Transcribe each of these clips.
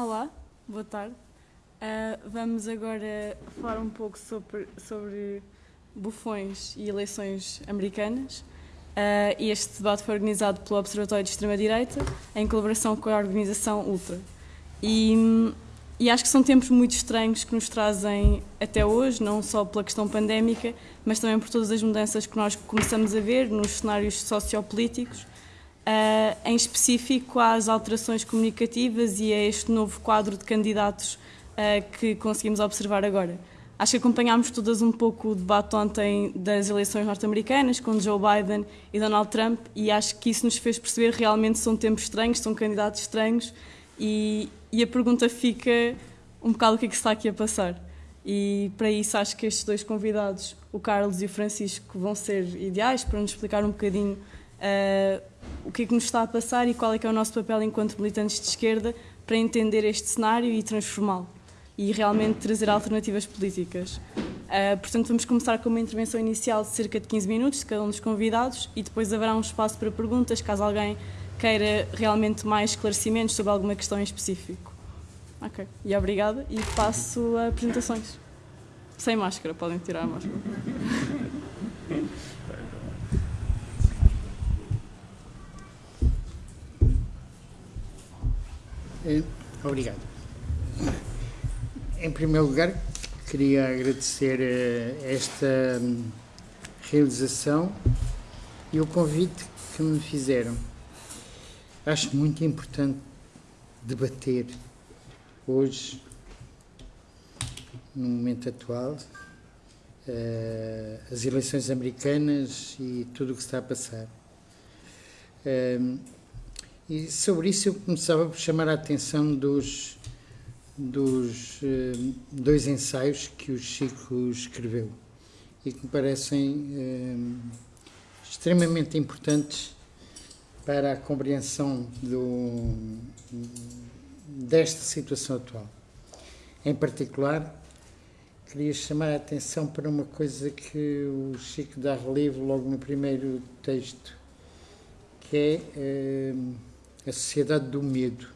Olá, boa tarde. Uh, vamos agora falar um pouco sobre, sobre bufões e eleições americanas. Uh, este debate foi organizado pelo Observatório de Extrema-Direita, em colaboração com a organização Ultra. E, e, acho que são tempos muito estranhos que nos trazem até hoje, não só pela questão pandémica, mas também por todas as mudanças que nós começamos a ver nos cenários sociopolíticos uh, em específico às alterações comunicativas e a este novo quadro de candidatos uh, que conseguimos observar agora. Acho que acompanhámos todas um pouco o debate ontem das eleições norte-americanas com Joe Biden e Donald Trump e acho que isso nos fez perceber realmente são tempos estranhos, são candidatos estranhos e, e a pergunta fica um bocado o que é que está aqui a passar. E para isso acho que estes dois convidados, o Carlos e o Francisco, vão ser ideais para nos explicar um bocadinho uh, o que é que nos está a passar e qual é que é o nosso papel enquanto militantes de esquerda para entender este cenário e transformá-lo e realmente trazer alternativas políticas. Uh, portanto, vamos começar com uma intervenção inicial de cerca de 15 minutos de cada um dos convidados e depois haverá um espaço para perguntas, caso alguém queira realmente mais esclarecimentos sobre alguma questão em específico. Ok, e obrigada e passo a apresentações. Sem máscara, podem tirar a máscara. obrigado. Em primeiro lugar, queria agradecer eh, esta hum, realização e o convite que me fizeram. Acho muito importante debater hoje, no momento atual, eh, as eleições americanas e tudo o que está a passar. E sobre isso eu começava por chamar a atenção dos, dos eh, dois ensaios que o Chico escreveu e que me parecem eh, extremamente importantes para a compreensão do, desta situação atual. Em particular, queria chamar a atenção para uma coisa que o Chico dá relevo logo no primeiro texto, que é. Eh, a sociedade do medo.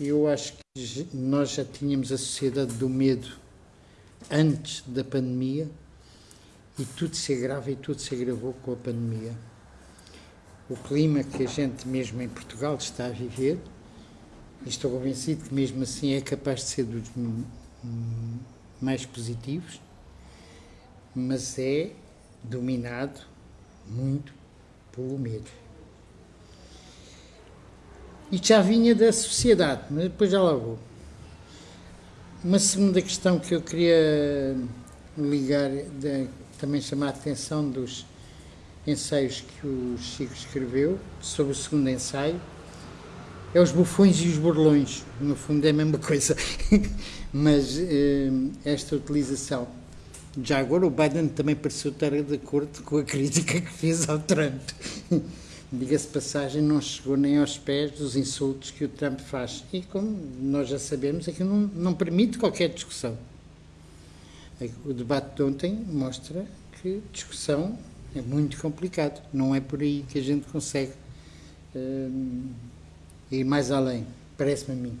Eu acho que nós já tínhamos a sociedade do medo antes da pandemia e tudo se agrava e tudo se agravou com a pandemia. O clima que a gente, mesmo em Portugal, está a viver, e estou convencido que mesmo assim é capaz de ser dos mais positivos, mas é dominado muito pelo medo. Isto já vinha da sociedade, mas depois já lá vou. Uma segunda questão que eu queria ligar, de, também chamar a atenção dos ensaios que o Chico escreveu, sobre o segundo ensaio, é os bufões e os burlões. No fundo é a mesma coisa. Mas eh, esta utilização. Já agora o Biden também pareceu estar de acordo com a crítica que fez ao Trump diga-se passagem, não chegou nem aos pés dos insultos que o Trump faz. E como nós já sabemos, aquilo não, não permite qualquer discussão. O debate de ontem mostra que discussão é muito complicado. Não é por aí que a gente consegue uh, ir mais além, parece-me a mim.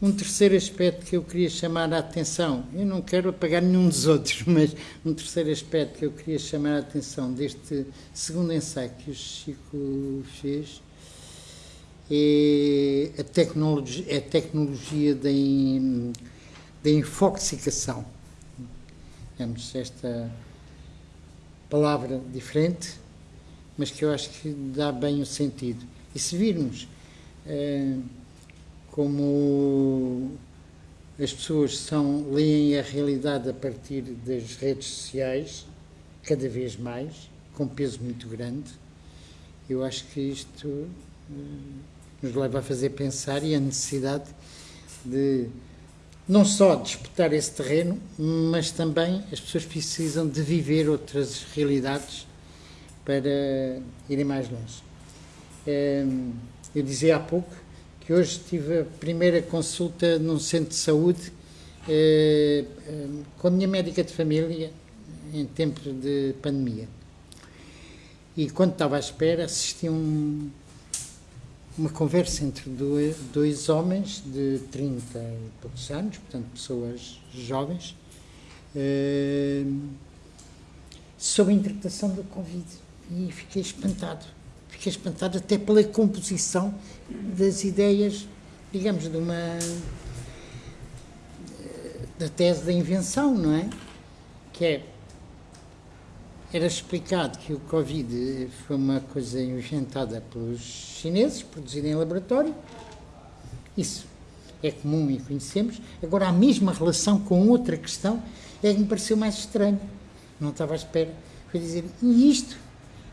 Um terceiro aspecto que eu queria chamar a atenção, eu não quero apagar nenhum dos outros, mas um terceiro aspecto que eu queria chamar a atenção deste segundo ensaio que o Chico fez é a tecnologia, é a tecnologia da, in, da infoxicação. Temos esta palavra diferente, mas que eu acho que dá bem o sentido. E se virmos. Uh, como as pessoas são, leem a realidade a partir das redes sociais, cada vez mais, com peso muito grande, eu acho que isto eh, nos leva a fazer pensar e a necessidade de não só disputar esse terreno, mas também as pessoas precisam de viver outras realidades para irem mais longe. Eh, eu dizia há pouco que hoje tive a primeira consulta num centro de saúde eh, eh, com a minha médica de família em tempo de pandemia. E quando estava à espera, assisti um, uma conversa entre dois, dois homens de 30 e poucos anos, portanto, pessoas jovens, eh, sobre a interpretação da Covid. E fiquei espantado. Fiquei espantado até pela composição das ideias, digamos, de uma. da tese da invenção, não é? Que é era explicado que o Covid foi uma coisa inventada pelos chineses, produzida em laboratório. Isso é comum e conhecemos. Agora, a mesma relação com outra questão é que me pareceu mais estranho. Não estava à espera. Foi dizer, e isto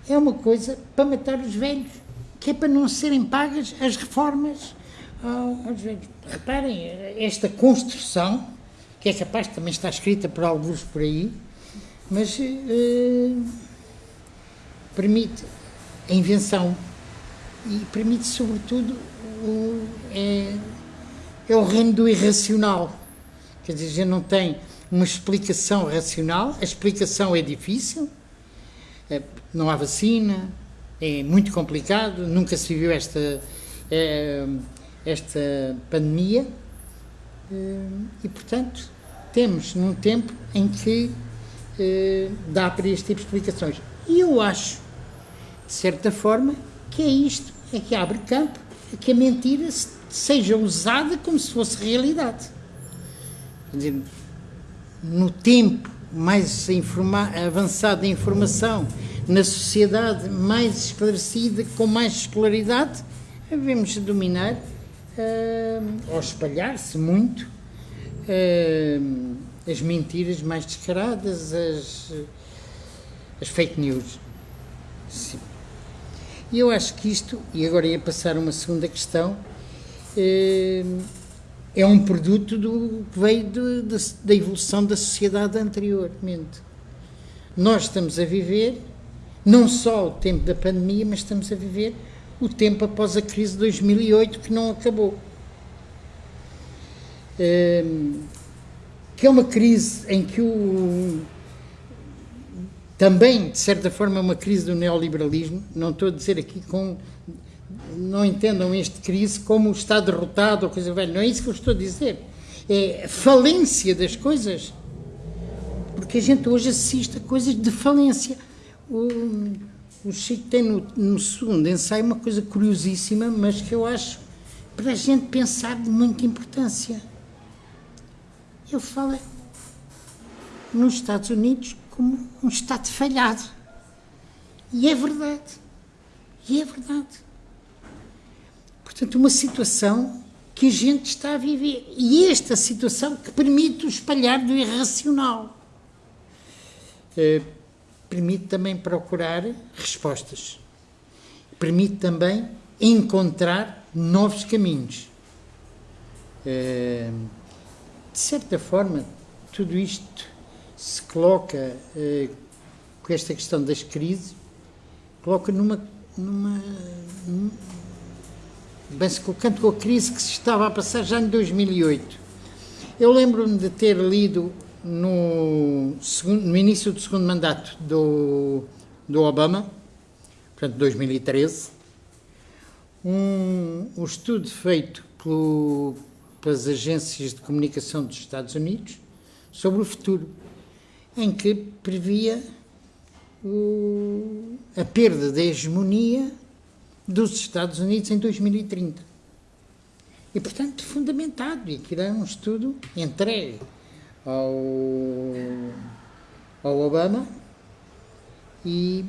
é uma coisa para matar os velhos, que é para não serem pagas as reformas aos velhos. Reparem, esta construção, que é capaz também estar escrita por alguns por aí, mas uh, permite a invenção e permite, sobretudo, o, é, é o reino do irracional. Quer dizer, não tem uma explicação racional, a explicação é difícil, não há vacina, é muito complicado, nunca se viu esta, é, esta pandemia e, portanto, temos num tempo em que dá para este tipo de explicações. E eu acho, de certa forma, que é isto, é que abre campo a que a mentira seja usada como se fosse realidade. Quer dizer, no tempo mais avançado da informação, na sociedade mais esclarecida, com mais escolaridade, devemos dominar, uh, ou espalhar-se muito, uh, as mentiras mais descaradas, as, as fake news. Sim. E eu acho que isto, e agora ia passar uma segunda questão, é, é um produto do, que veio de, de, da evolução da sociedade anteriormente. Nós estamos a viver não só o tempo da pandemia, mas estamos a viver o tempo após a crise de 2008 que não acabou. É, que é uma crise em que o também, de certa forma, é uma crise do neoliberalismo. Não estou a dizer aqui com. Não entendam este crise como está derrotado ou coisa velha. Não é isso que eu estou a dizer. É falência das coisas. Porque a gente hoje assiste a coisas de falência. O, o Chico tem no, no segundo ensaio uma coisa curiosíssima, mas que eu acho para a gente pensar de muita importância ele fala nos Estados Unidos como um Estado falhado. E é verdade. E é verdade. Portanto, uma situação que a gente está a viver. E esta situação que permite o espalhar do irracional. Eh, permite também procurar respostas. Permite também encontrar novos caminhos. Eh, de certa forma, tudo isto se coloca eh, com esta questão das crises, coloca numa. numa bem-se colocando com a crise que se estava a passar já em 2008. Eu lembro-me de ter lido no, segundo, no início do segundo mandato do, do Obama, portanto 2013, um, um estudo feito pelo pelas agências de comunicação dos Estados Unidos sobre o futuro, em que previa o, a perda da hegemonia dos Estados Unidos em 2030. E, portanto, fundamentado, e que era um estudo entregue ao, ao Obama e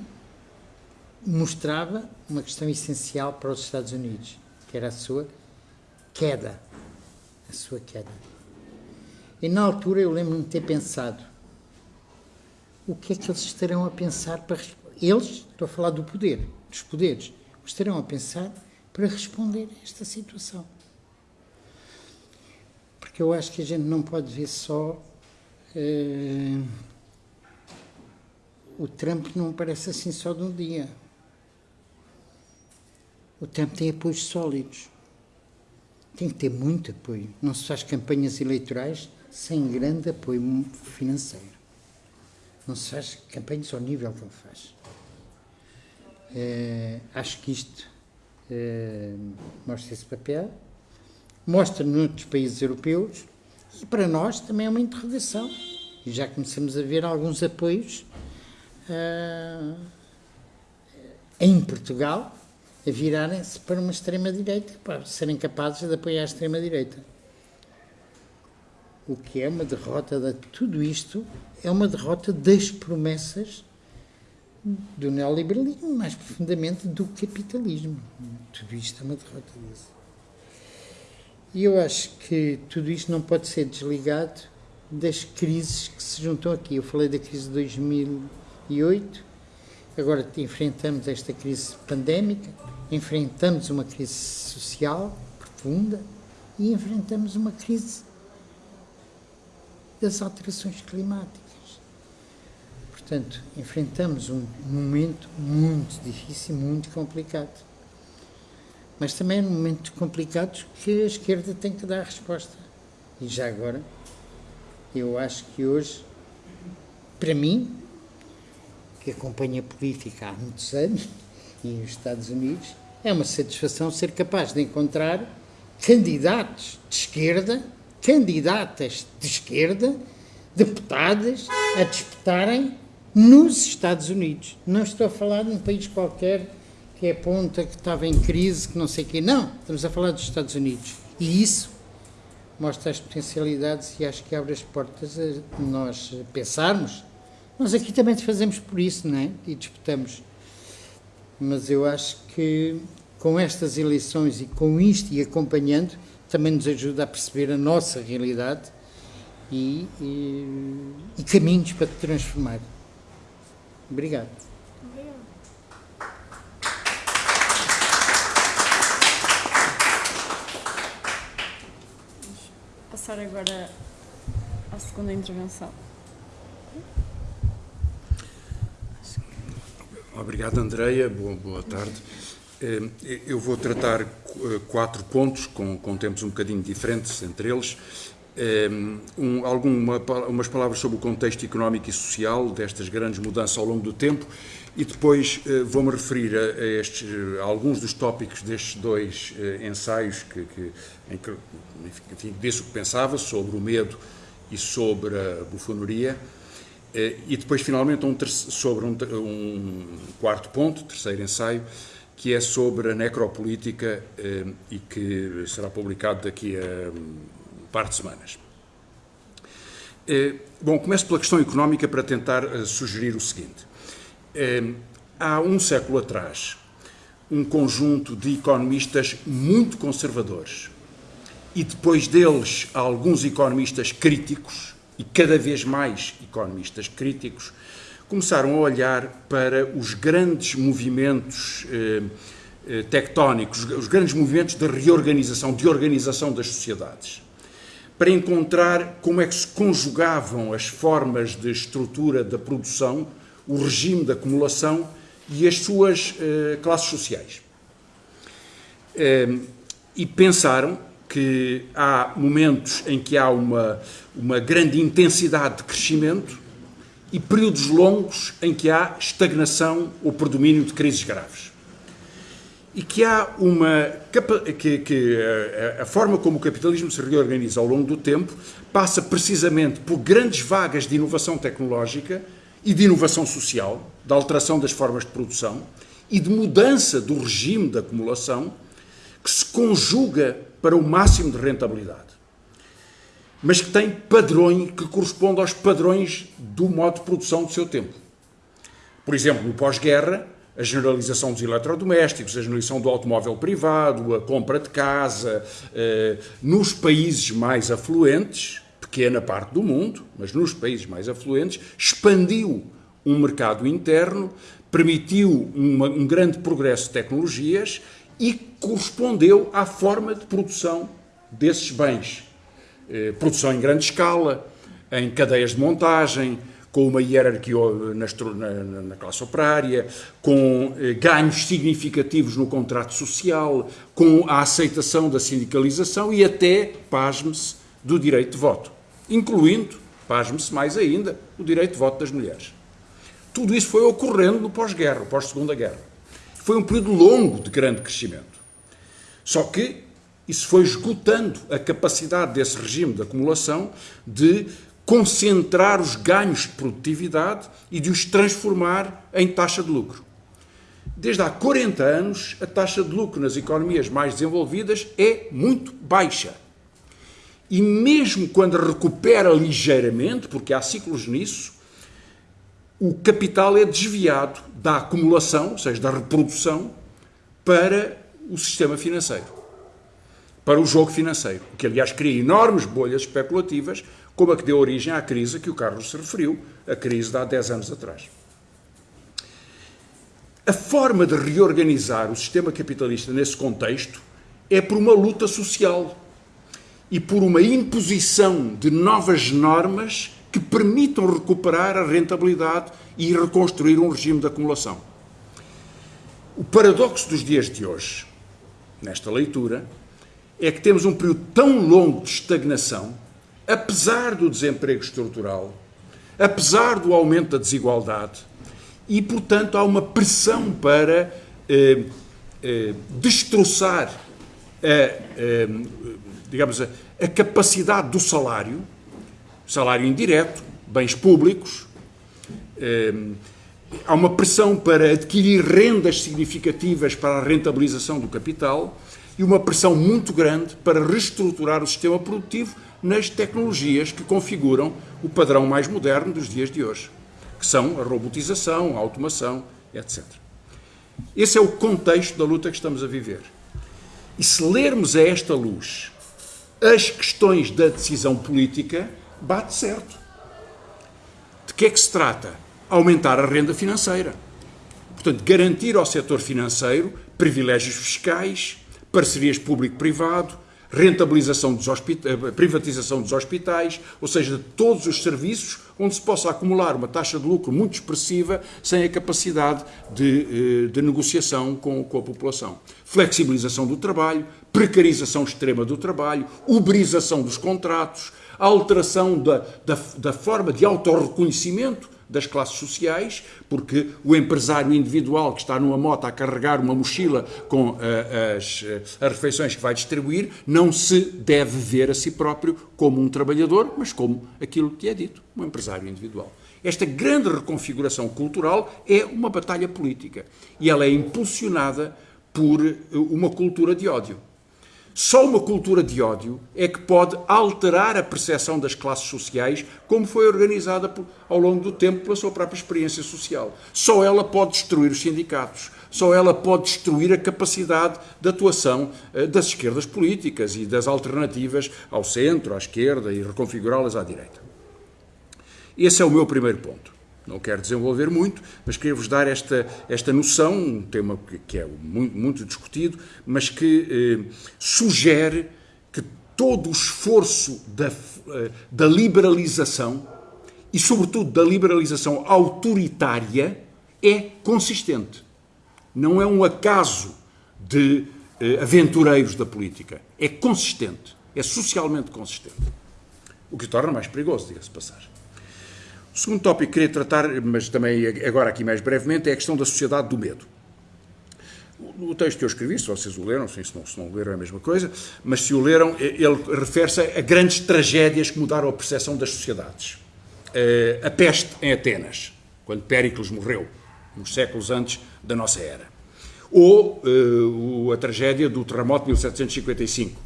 mostrava uma questão essencial para os Estados Unidos, que era a sua queda a sua queda. E na altura eu lembro-me de ter pensado: o que é que eles estarão a pensar para. Eles, estou a falar do poder, dos poderes, estarão a pensar para responder a esta situação. Porque eu acho que a gente não pode ver só. Uh, o Trump não parece assim só de um dia. O Trump tem apoios sólidos tem que ter muito apoio. Não se faz campanhas eleitorais sem grande apoio financeiro. Não se faz campanhas ao nível que ele faz. É, acho que isto eh, mostra esse papel, mostra noutros países europeus e para nós também é uma interrogação. E já começamos a ver alguns apoios uh, em Portugal a virarem-se para uma extrema-direita, para serem capazes de apoiar a extrema-direita. O que é uma derrota de tudo isto, é uma derrota das promessas do neoliberalismo, mais profundamente do capitalismo. Tudo isto é uma derrota disso. E eu acho que tudo isto não pode ser desligado das crises que se juntam aqui. Eu falei da crise de 2008, agora enfrentamos esta crise pandémica, enfrentamos uma crise social profunda e enfrentamos uma crise das alterações climáticas. Portanto, enfrentamos um momento muito difícil, muito complicado. Mas também é um momentos complicados que a esquerda tem que dar a resposta. E já agora, eu acho que hoje, para mim, que acompanha a política há muitos anos, e nos Estados Unidos, é uma satisfação ser capaz de encontrar candidatos de esquerda, candidatas de esquerda, deputadas, a disputarem nos Estados Unidos. Não estou a falar de um país qualquer que é ponta, que estava em crise, que não sei o quê. Não, estamos a falar dos Estados Unidos. E isso mostra as potencialidades e acho que abre as portas a nós pensarmos. Nós aqui também fazemos por isso, não é? E disputamos. Mas eu acho que com estas eleições e com isto e acompanhando, também nos ajuda a perceber a nossa realidade e, e, e caminhos para transformar. Obrigado. passar agora à segunda intervenção. Obrigado, Andreia. Boa, boa tarde. Eh, eu vou tratar eh, quatro pontos, com, com tempos um bocadinho diferentes entre eles. Eh, um, alguma, umas palavras sobre o contexto económico e social destas grandes mudanças ao longo do tempo e depois vou-me referir a, a, estes, a, alguns dos tópicos destes dois ensaios que, que, em que enfim, disse o que pensava sobre o medo e sobre a bufonaria. E depois, finalmente, um sobre um, um quarto ponto, terceiro ensaio, que é sobre a necropolítica eh, e que será publicado daqui a par de semanas. Eh, bom, começo pela questão económica para tentar eh, sugerir o seguinte. Há um século atrás, um conjunto de economistas muito conservadores e depois deles alguns economistas críticos e cada vez mais economistas críticos começaram a olhar para os grandes movimentos eh, eh, tectónicos, os grandes movimentos de reorganização, de organização das sociedades, para encontrar como é que se conjugavam as formas de estrutura da produção, o regime de acumulação e as suas eh, classes sociais. e pensaram que há momentos em que há uma, uma grande intensidade de crescimento e períodos longos em que há estagnação ou predomínio de crises graves. E que há uma. que, que a, a, forma como o capitalismo se reorganiza ao longo do tempo passa precisamente por grandes vagas de inovação tecnológica e de inovação social, de alteração das formas de produção e de mudança do regime de acumulação que se conjuga para o máximo de rentabilidade mas que tem padrões que correspondem aos padrões do modo de produção do seu tempo. Por exemplo, no pós-guerra, a generalização dos eletrodomésticos, a generalização do automóvel privado, a compra de casa, eh, nos países mais afluentes, pequena parte do mundo, mas nos países mais afluentes, expandiu um mercado interno, permitiu uma, um grande progresso de tecnologias e correspondeu à forma de produção desses bens. Eh, produção em grande escala, em cadeias de montagem, com uma hierarquia na, na, classe operária, com eh, ganhos significativos no contrato social, com a aceitação da sindicalização e até, pasme-se, do direito de voto, incluindo, pasme-se mais ainda, o direito de voto das mulheres. Tudo isso foi ocorrendo no pós-guerra, pós-segunda guerra. Foi um período longo de grande crescimento. Só que isso foi esgotando a capacidade desse regime de acumulação de concentrar os ganhos de produtividade e de os transformar em taxa de lucro. Desde há 40 anos, a taxa de lucro nas economias mais desenvolvidas é muito baixa. E mesmo quando recupera ligeiramente, porque há ciclos nisso, o capital é desviado da acumulação, ou seja, da reprodução, para o sistema financeiro, para o jogo financeiro, o que aliás cria enormes bolhas especulativas, como a que deu origem à crise a que o Carlos se referiu, a crise de há 10 anos atrás. A forma de reorganizar o sistema capitalista nesse contexto é por uma luta social e por uma imposição de novas normas que permitam recuperar a rentabilidade e reconstruir um regime de acumulação. O paradoxo dos dias de hoje, nesta leitura, é que temos um período tão longo de estagnação, apesar do desemprego estrutural, apesar do aumento da desigualdade, e, portanto, há uma pressão para eh, eh, destroçar a, eh, digamos, a, a capacidade do salário, salário indireto, bens públicos, eh, há uma pressão para adquirir rendas significativas para a rentabilização do capital e uma pressão muito grande para reestruturar o sistema produtivo nas tecnologias que configuram o padrão mais moderno dos dias de hoje, que são a robotização, a automação, etc. Esse é o contexto da luta que estamos a viver. E se lermos a esta luz as questões da decisão política, bate certo. De que é que se trata? Aumentar a renda financeira. Portanto, garantir ao setor financeiro privilégios fiscais, parcerias público-privado, rentabilização dos eh, privatização dos hospitais, ou seja, de todos os serviços onde se possa acumular uma taxa de lucro muito expressiva sem a capacidade de, eh, de negociação com, com, a população. Flexibilização do trabalho, precarização extrema do trabalho, uberização dos contratos, alteração da, da, da forma de autorreconhecimento das classes sociais, porque o empresário individual que está numa moto a carregar uma mochila com uh, as, uh, as refeições que vai distribuir, não se deve ver a si próprio como um trabalhador, mas como aquilo que é dito, um empresário individual. Esta grande reconfiguração cultural é uma batalha política e ela é impulsionada por uma cultura de ódio. Só uma cultura de ódio é que pode alterar a percepção das classes sociais, como foi organizada por, ao longo do tempo pela sua própria experiência social. Só ela pode destruir os sindicatos. Só ela pode destruir a capacidade de atuação uh, das esquerdas políticas e das alternativas ao centro, à esquerda e reconfigurá-las à direita. Esse é o meu primeiro ponto. Não quero desenvolver muito, mas queria vos dar esta, esta noção, um tema que, é muito, muito, discutido, mas que eh, sugere que todo o esforço da, eh, da liberalização, e sobretudo da liberalização autoritária, é consistente. Não é um acaso de eh, aventureiros da política. É consistente. É socialmente consistente. O que torna mais perigoso, diga-se passagem. O segundo tópico que queria tratar, mas também agora aqui mais brevemente, é a questão da sociedade do medo. O texto que eu escrevi, se vocês o leram, se não, se não leram é a mesma coisa, mas se o leram, ele refere-se a grandes tragédias que mudaram a percepção das sociedades. Eh, a peste em Atenas, quando Péricles morreu, uns séculos antes da nossa era. Ou uh, a tragédia do terremoto de 1755,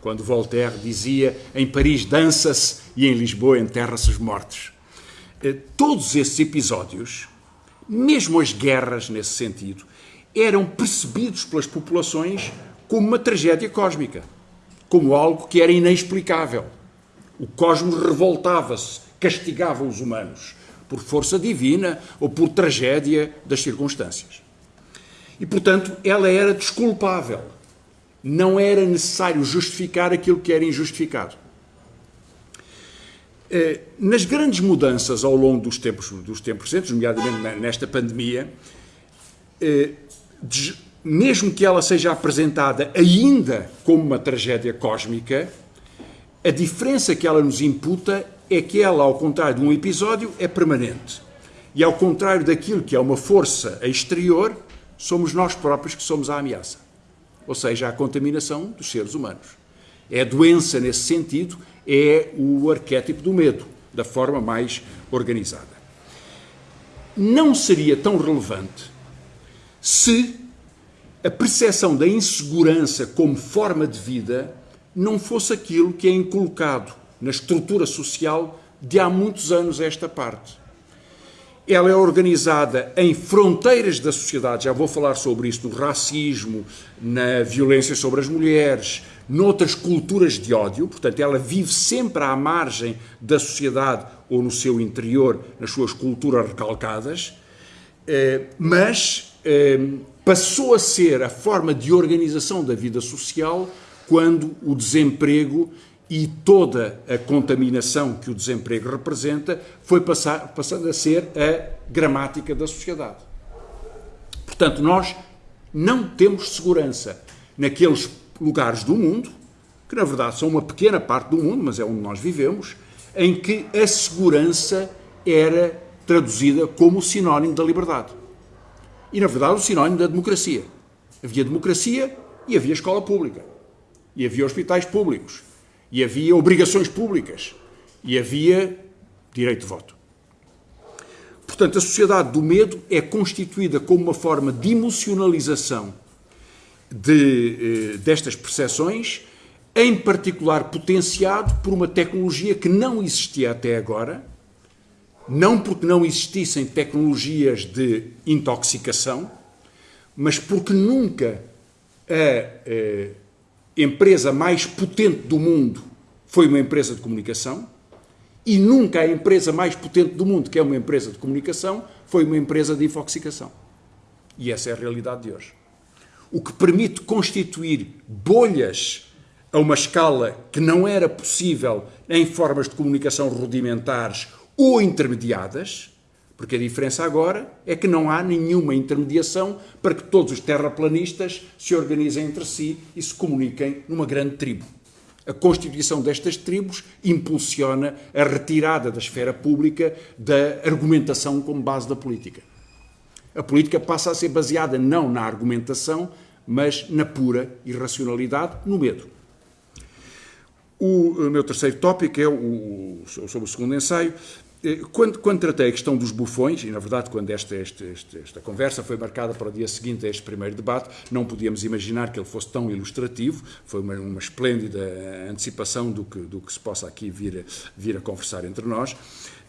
quando Voltaire dizia em Paris dança-se e em Lisboa enterra-se os mortos. Eh, todos esses episódios, mesmo as guerras nesse sentido, eram percebidos pelas populações como uma tragédia cósmica, como algo que era inexplicável. O cosmos revoltava-se, castigava os humanos por força divina ou por tragédia das circunstâncias. E, portanto, ela era desculpável. Não era necessário justificar aquilo que era injustificado. Eh, nas grandes mudanças ao longo dos tempos, dos tempos recentes, nomeadamente nesta pandemia, eh, mesmo que ela seja apresentada ainda como uma tragédia cósmica, a diferença que ela nos imputa é que ela, ao contrário de um episódio, é permanente. E ao contrário daquilo que é uma força exterior, somos nós próprios que somos a ameaça. ou seja, a contaminação dos seres humanos. É a doença nesse sentido, é o arquétipo do medo, da forma mais organizada. Não seria tão relevante se a percepção da insegurança como forma de vida não fosse aquilo que é inculcado na estrutura social de há muitos anos esta parte. Ela é organizada em fronteiras da sociedade, já vou falar sobre isso, no racismo, na violência sobre as mulheres, noutras culturas de ódio, portanto, ela vive sempre à margem da sociedade ou no seu interior, nas suas culturas recalcadas, eh, mas eh, passou a ser a forma de organização da vida social quando o desemprego e toda a contaminação que o desemprego representa foi passando a ser a gramática da sociedade. Portanto, nós não temos segurança naqueles lugares do mundo, que na verdade são uma pequena parte do mundo, mas é onde nós vivemos, em que a segurança era traduzida como sinónimo da liberdade. E na verdade o sinónimo da democracia. Havia democracia e havia escola pública. E havia hospitais públicos e havia obrigações públicas e havia direito de voto. Portanto, a sociedade do medo é constituída como uma forma de emocionalização de, eh, destas percepções, em particular potenciado por uma tecnologia que não existia até agora, não porque não existissem tecnologias de intoxicação, mas porque nunca a, a eh, empresa mais potente do mundo foi uma empresa de comunicação e nunca a empresa mais potente do mundo, que é uma empresa de comunicação, foi uma empresa de infoxicação. E essa é a realidade de hoje. O que permite constituir bolhas a uma escala que não era possível em formas de comunicação rudimentares ou intermediadas, porque a diferença agora é que não há nenhuma intermediação para que todos os terraplanistas se organizem entre si e se comuniquem numa grande tribo. A constituição destas tribos impulsiona a retirada da esfera pública da argumentação como base da política. A política passa a ser baseada não na argumentação, mas na pura irracionalidade, no medo. O meu terceiro tópico é o, sobre o segundo ensaio, eh, quando, quando, tratei a questão dos bufões, e na verdade quando esta, esta, esta, esta, conversa foi marcada para o dia seguinte a este primeiro debate, não podíamos imaginar que ele fosse tão ilustrativo, foi uma, uma esplêndida antecipação do que, do que se possa aqui vir vir a conversar entre nós.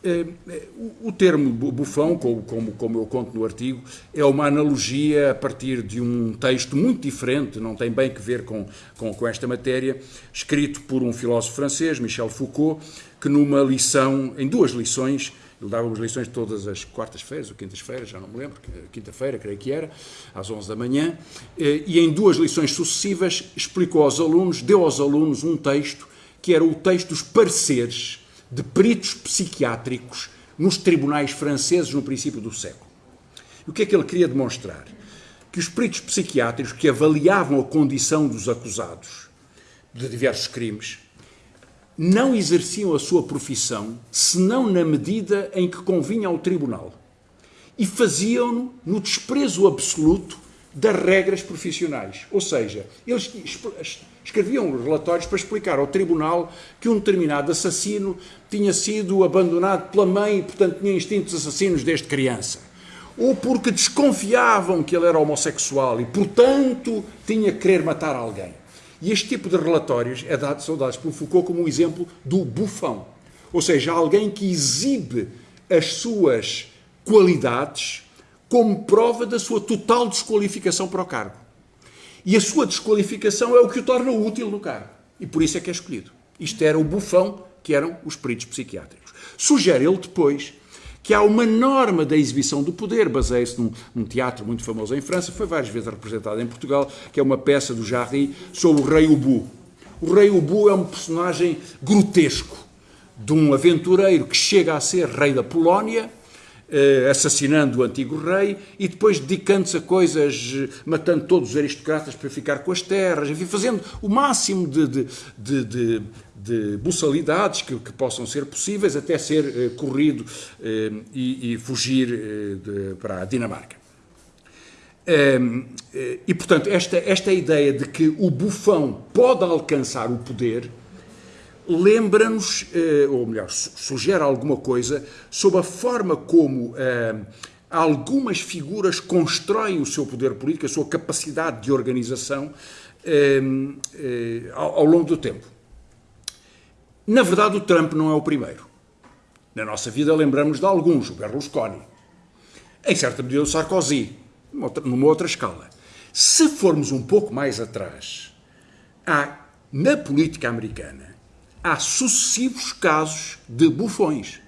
Eh, eh, o termo bufão, como, como, eu conto no artigo, é uma analogia a partir de um texto muito diferente, não tem bem que ver com, com, com esta matéria, escrito por um filósofo francês, Michel Foucault, que numa lição, em duas lições, ele dava-nos lições todas as quartas-feiras ou quintas-feiras, já não me lembro, quinta-feira, creio que era, às 11 da manhã, eh, e em duas lições sucessivas explicou aos alunos, deu aos alunos um texto que era o texto dos pareceres de peritos psiquiátricos nos tribunais franceses no princípio do século. O que é que ele queria demonstrar? Que os peritos psiquiátricos que avaliavam a condição dos acusados de diversos crimes não exerciam a sua profissão senão na medida em que convinha ao tribunal. E faziam-no no desprezo absoluto das regras profissionais. Ou seja, eles escreviam relatórios para explicar ao tribunal que um determinado assassino tinha sido abandonado pela mãe e, portanto, tinha instintos assassinos desde criança. Ou porque desconfiavam que ele era homossexual e, portanto, tinha que querer matar alguém. E este tipo de relatórios é dado, são dados por Foucault como um exemplo do bufão. Ou seja, alguém que exibe as suas qualidades como prova da sua total desqualificação para o cargo. E a sua desqualificação é o que o torna útil no cargo. E por isso é que é escolhido. Isto era o bufão que eram os peritos psiquiátricos. Sugere ele depois que há uma norma da exibição do poder, baseia-se num, num, teatro muito famoso em França, foi várias vezes representado em Portugal, que é uma peça do Jarry sobre o rei Ubu. O rei Ubu é um personagem grotesco de um aventureiro que chega a ser rei da Polónia, assassinando o antigo rei e depois dedicando-se a coisas, eh, matando todos os aristocratas para ficar com as terras, enfim, fazendo o máximo de, de, de, de de buçalidades que, que, possam ser possíveis até ser eh, corrido eh, e, e, fugir eh, de, para a Dinamarca. Um, e, portanto, esta, esta ideia de que o bufão pode alcançar o poder lembra-nos, ou melhor, sugere alguma coisa sobre a forma como algumas figuras constroem o seu poder político, a sua capacidade de organização ao, ao longo do tempo. Na verdade, o Trump não é o primeiro. Na nossa vida lembramos de alguns, o Berlusconi. Em certa medida, o Sarkozy, numa outra escala. Se formos um pouco mais atrás, há, na política americana, há sucessivos casos de bufões.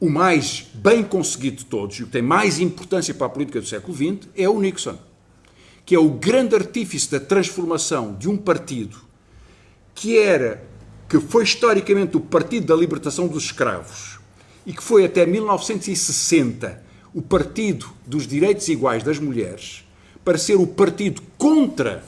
O mais bem conseguido de todos, e o que tem mais importância para a política do século XX, é o Nixon, que é o grande artífice da transformação de um partido que era que foi historicamente o Partido da Libertação dos Escravos e que foi até 1960 o Partido dos Direitos Iguais das Mulheres, para ser o partido contra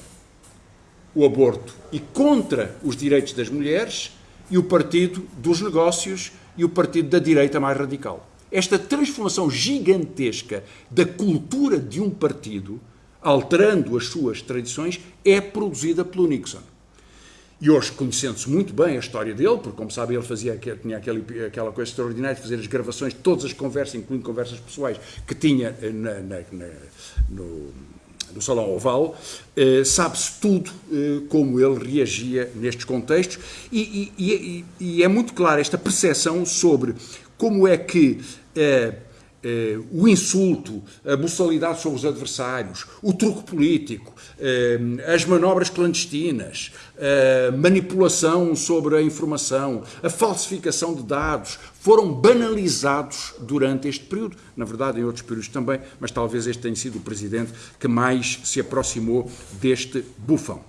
o aborto e contra os direitos das mulheres, e o partido dos negócios e o partido da direita mais radical. Esta transformação gigantesca da cultura de um partido, alterando as suas tradições, é produzida pelo Nixon. E hoje, conhecendo-se muito bem a história dele, porque, como sabem, ele fazia, tinha aquele, aquela coisa extraordinária de fazer as gravações de todas as conversas, incluindo conversas pessoais, que tinha eh, na, na, na, no, no Salão Oval, eh, sabe-se tudo eh, como ele reagia nestes contextos, e, e, e, e, é muito clara esta percepção sobre como é que. Eh, eh, o insulto, a buçalidade sobre os adversários, o truque político, eh, as manobras clandestinas, a manipulação sobre a informação, a falsificação de dados, foram banalizados durante este período. Na verdade, em outros períodos também, mas talvez este tenha sido o presidente que mais se aproximou deste bufão.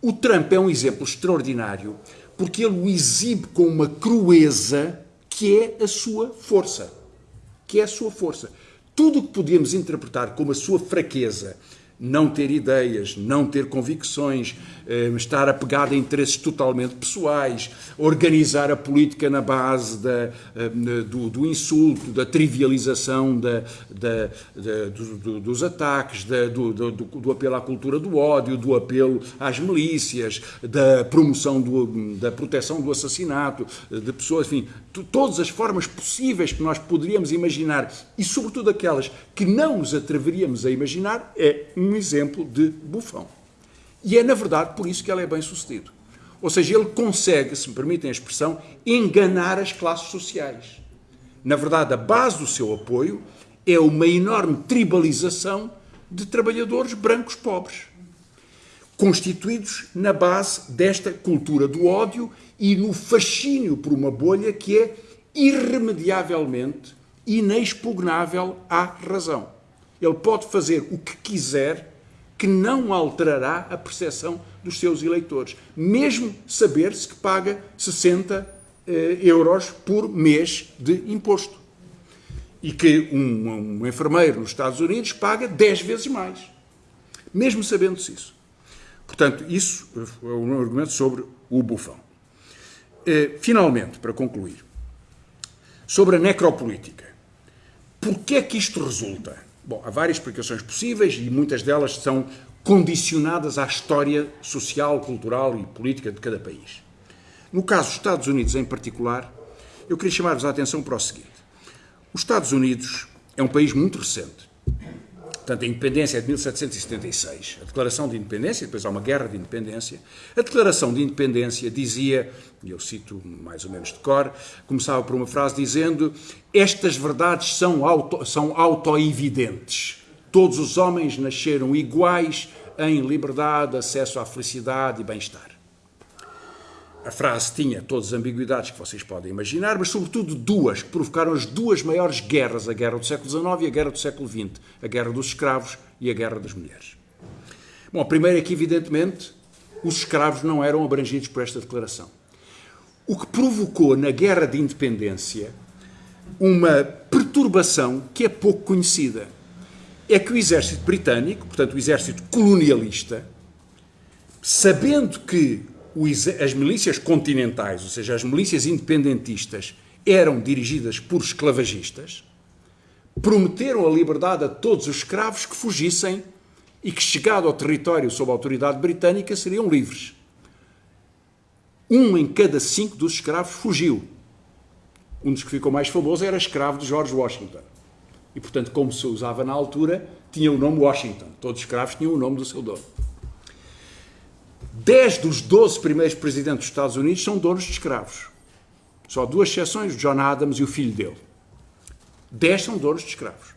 O Trump é um exemplo extraordinário porque ele o exibe com uma crueza que é a sua força que é a sua força. Tudo o que podemos interpretar como a sua fraqueza não ter ideias, não ter convicções, eh, estar apegado a interesses totalmente pessoais, organizar a política na base da, eh, do, do, insulto, da trivialização da, da, do, dos ataques, do, do, apelo à cultura do ódio, do apelo às milícias, da promoção da proteção do assassinato de pessoas, enfim, todas as formas possíveis que nós poderíamos imaginar e, sobretudo, aquelas que não nos atreveríamos a imaginar, é um exemplo de bufão. E é, na verdade, por isso que ele é bem sucedido. Ou seja, ele consegue, se me permitem a expressão, enganar as classes sociais. Na verdade, a base do seu apoio é uma enorme tribalização de trabalhadores brancos pobres, constituídos na base desta cultura do ódio e no fascínio por uma bolha que é irremediavelmente inexpugnável à razão. Ele pode fazer o que quiser que não alterará a percepção dos seus eleitores, mesmo saber-se que paga 60 eh, euros por mês de imposto. E que um, um enfermeiro nos Estados Unidos paga 10 vezes mais, mesmo sabendo-se isso. Portanto, isso é um argumento sobre o bufão. Eh, finalmente, para concluir, sobre a necropolítica. Porquê é que isto resulta? Bom, há várias explicações possíveis e muitas delas são condicionadas à história social, cultural e política de cada país. No caso dos Estados Unidos em particular, eu queria chamar-vos a atenção para o seguinte. Os Estados Unidos é um país muito recente. Portanto, a independência é de 1776. A declaração de independência, depois há uma guerra de independência. A declaração de independência dizia, e eu cito mais ou menos de cor, começava por uma frase dizendo: Estas verdades são, auto, são autoevidentes. Todos os homens nasceram iguais em liberdade, acesso à felicidade e bem-estar. A frase tinha todas as ambiguidades que vocês podem imaginar, mas sobretudo duas que provocaram as duas maiores guerras, a guerra do século XIX e a guerra do século XX, a guerra dos escravos e a guerra das mulheres. Bom, a primeira é que, evidentemente, os escravos não eram abrangidos por esta declaração. O que provocou na guerra de independência uma perturbação que é pouco conhecida. É que o exército britânico, portanto o exército colonialista, sabendo que as milícias continentais, ou seja, as milícias independentistas, eram dirigidas por esclavagistas, prometeram a liberdade a todos os escravos que fugissem e que, chegado ao território sob a autoridade britânica, seriam livres. Um em cada cinco dos escravos fugiu. Um dos que ficou mais famoso era escravo de George Washington. E, portanto, como se usava na altura, tinha o nome Washington. Todos os escravos tinham o nome do seu dono. Dez dos doze primeiros presidentes dos Estados Unidos são donos de escravos. Só duas exceções, John Adams e o filho dele. Dez são donos de escravos.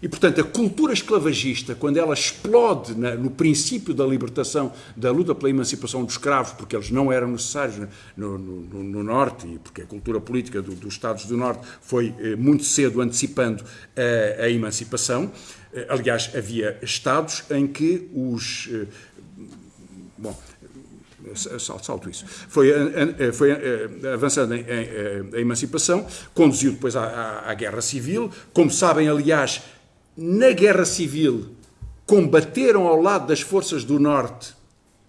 E, portanto, a cultura esclavagista, quando ela explode na, no princípio da libertação, da luta pela emancipação dos escravos, porque eles não eram necessários no, no, no Norte, e porque a cultura política do, dos Estados do Norte foi eh, muito cedo antecipando a, a emancipação. Eh, aliás, havia Estados em que os. Bom, salto isso. Foi, foi avançando em, em, a emancipação, conduziu depois à, à, à, guerra civil. Como sabem, aliás, na guerra civil combateram ao lado das forças do Norte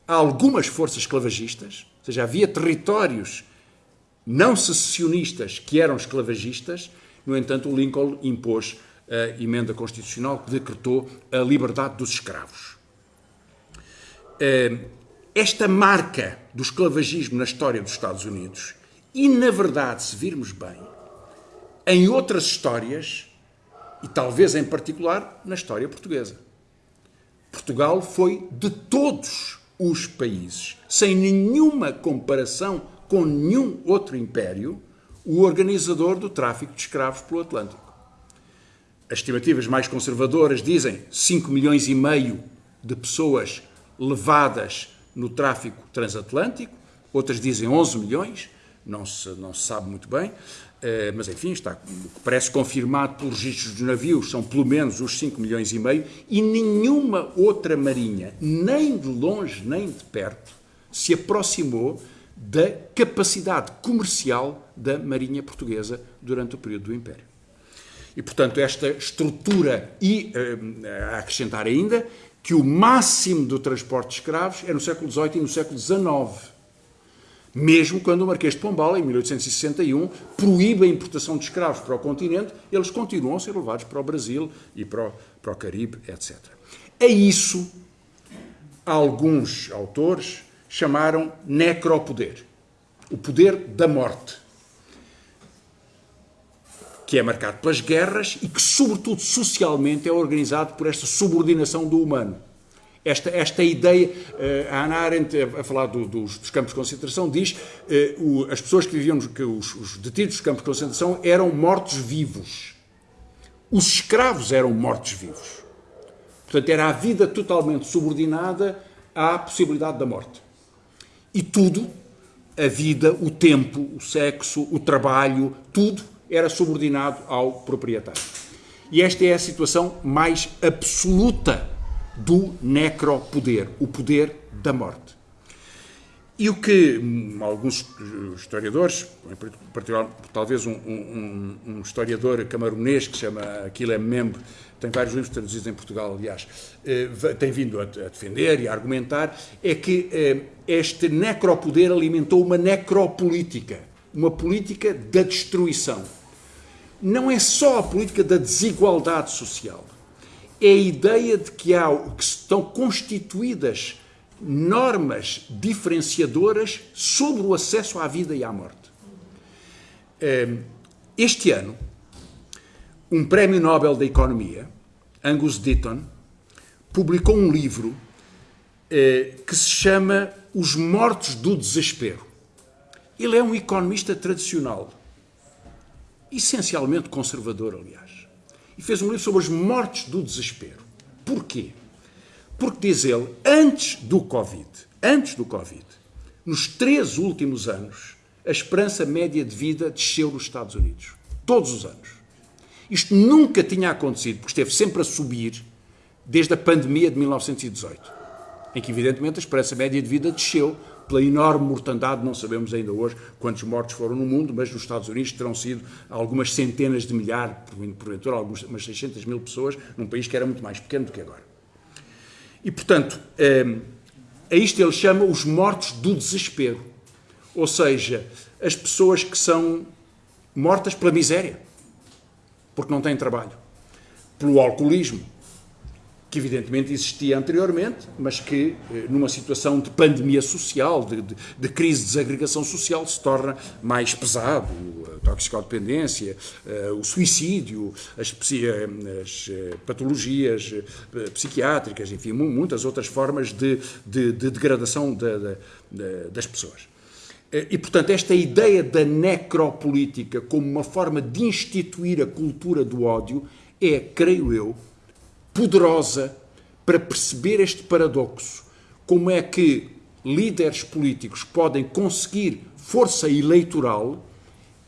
algumas forças esclavagistas, ou seja, havia territórios não secessionistas que eram esclavagistas. No entanto, o Lincoln impôs a emenda constitucional que decretou a liberdade dos escravos. Eh, esta marca do esclavagismo na história dos Estados Unidos, e na verdade, se virmos bem, em outras histórias, e talvez em particular na história portuguesa. Portugal foi de todos os países, sem nenhuma comparação com nenhum outro império, o organizador do tráfico de escravos pelo Atlântico. As estimativas mais conservadoras dizem 5 milhões e meio de pessoas levadas no tráfico transatlântico, outras dizem 11 milhões, não se, não se sabe muito bem, eh, mas enfim, está, parece confirmado pelos registros dos navios, são pelo menos os 5 milhões e meio, e nenhuma outra marinha, nem de longe nem de perto, se aproximou da capacidade comercial da marinha portuguesa durante o período do Império. E, portanto, esta estrutura, e eh, a acrescentar ainda, que o máximo do transporte de escravos é no século XVIII e no século XIX. Mesmo quando o Marquês de Pombal, em 1861, proíbe a importação de escravos para o continente, eles continuam a ser levados para o Brasil e para o, para o Caribe, etc. A isso, alguns autores chamaram necropoder, o poder da morte, que é marcado pelas guerras e que, sobretudo socialmente, é organizado por esta subordinação do humano. Esta, esta ideia, eh, a Ana Arendt, a falar do, dos, dos, campos de concentração, diz que uh, as pessoas que viviam, que os, os detidos dos campos de concentração eram mortos-vivos. Os escravos eram mortos-vivos. Portanto, era a vida totalmente subordinada à possibilidade da morte. E tudo, a vida, o tempo, o sexo, o trabalho, tudo era subordinado ao proprietário. E esta é a situação mais absoluta do necropoder, o poder da morte. E o que hum, alguns historiadores, em particular talvez um, um, um historiador camaronês que chama Aquile Membe, tem vários livros traduzidos em Portugal, aliás, eh, tem vindo a, defender e a argumentar, é que eh, este necropoder alimentou uma necropolítica, uma política da destruição. Não é só a política da desigualdade social, é a ideia de que, há, que estão constituídas normas diferenciadoras sobre o acesso à vida e à morte. Ehm, este ano, um prémio Nobel da Economia, Angus Deaton, publicou um livro eh, que se chama Os Mortos do Desespero. Ele é um economista tradicional, essencialmente conservador, aliás e fez um livro sobre os mortos do desespero. Porquê? Porque, diz ele, antes do Covid, antes do Covid, nos três últimos anos, a esperança média de vida desceu nos Estados Unidos. Todos os anos. Isto nunca tinha acontecido, porque esteve sempre a subir desde a pandemia de 1918, em que, evidentemente, a esperança média de vida desceu pela enorme mortandade, não sabemos ainda hoje quantos mortos foram no mundo, mas nos Estados Unidos terão sido algumas centenas de milhares, porventura algumas umas 600 mil pessoas, num país que era muito mais pequeno do que agora. E, portanto, ehm, a isto ele chama os mortos do desespero. Ou seja, as pessoas que são mortas pela miséria, porque não têm trabalho. pelo alcoolismo, que evidentemente existia anteriormente, mas que eh, numa situação de pandemia social, de, de, de crise de desagregação social, se torna mais pesado. A toxicodependência, eh, o suicídio, as, as patologias psiquiátricas, enfim, muitas outras formas de, de degradação das pessoas. E, portanto, esta ideia da necropolítica como uma forma de instituir a cultura do ódio é, creio eu, poderosa para perceber este paradoxo. Como é que líderes políticos podem conseguir força eleitoral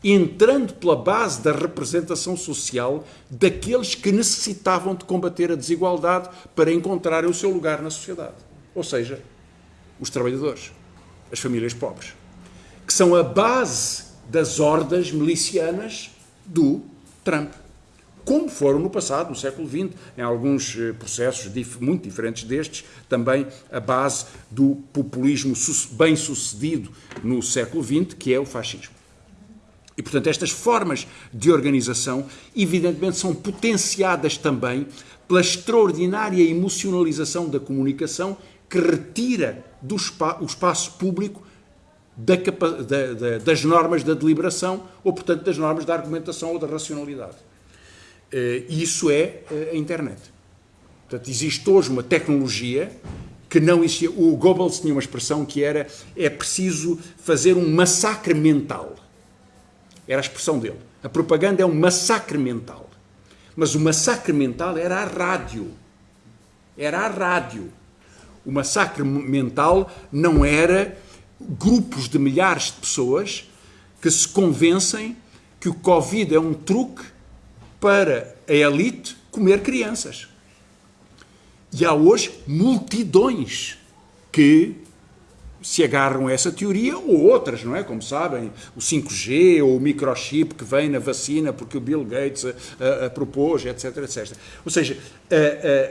entrando pela base da representação social daqueles que necessitavam de combater a desigualdade para encontrarem o seu lugar na sociedade. Ou seja, os trabalhadores, as famílias pobres que são a base das hordas milicianas do Trump. Como foram no passado, no século XX, em alguns eh, processos muito diferentes destes, também a base do populismo bem-sucedido no século XX, que é o fascismo. E, portanto, estas formas de organização, evidentemente, são potenciadas também pela extraordinária emocionalização da comunicação que retira do espaço público da, da, das normas da deliberação ou, portanto, das normas da argumentação ou da racionalidade. Eh, e isso é eh, a internet. Portanto, existe hoje uma tecnologia que não existia. O Goebbels tinha uma expressão que era é preciso fazer um massacre mental. Era a expressão dele. A propaganda é um massacre mental. Mas o massacre mental era a rádio. Era a rádio. O massacre mental não era grupos de milhares de pessoas que se convencem que o Covid é um truque para a elite comer crianças. E há hoje multidões que se agarram a essa teoria ou outras, não é? Como sabem, o 5G ou o microchip que vem na vacina porque o Bill Gates a, a, a propôs, etc, etc. Ou seja,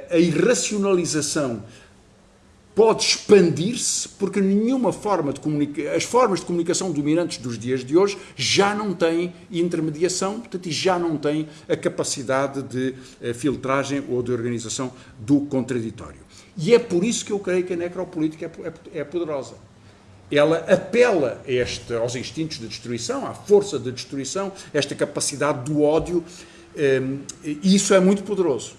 a, a irracionalização pode expandir-se porque nenhuma forma de comunicação, as formas de comunicação dominantes dos dias de hoje já não têm intermediação, portanto, e já não têm a capacidade de eh, filtragem ou de organização do contraditório. E é por isso que eu creio que a necropolítica é, é, é poderosa. Ela apela este, aos instintos de destruição, à força de destruição, esta capacidade do ódio, ehm, e isso é muito poderoso.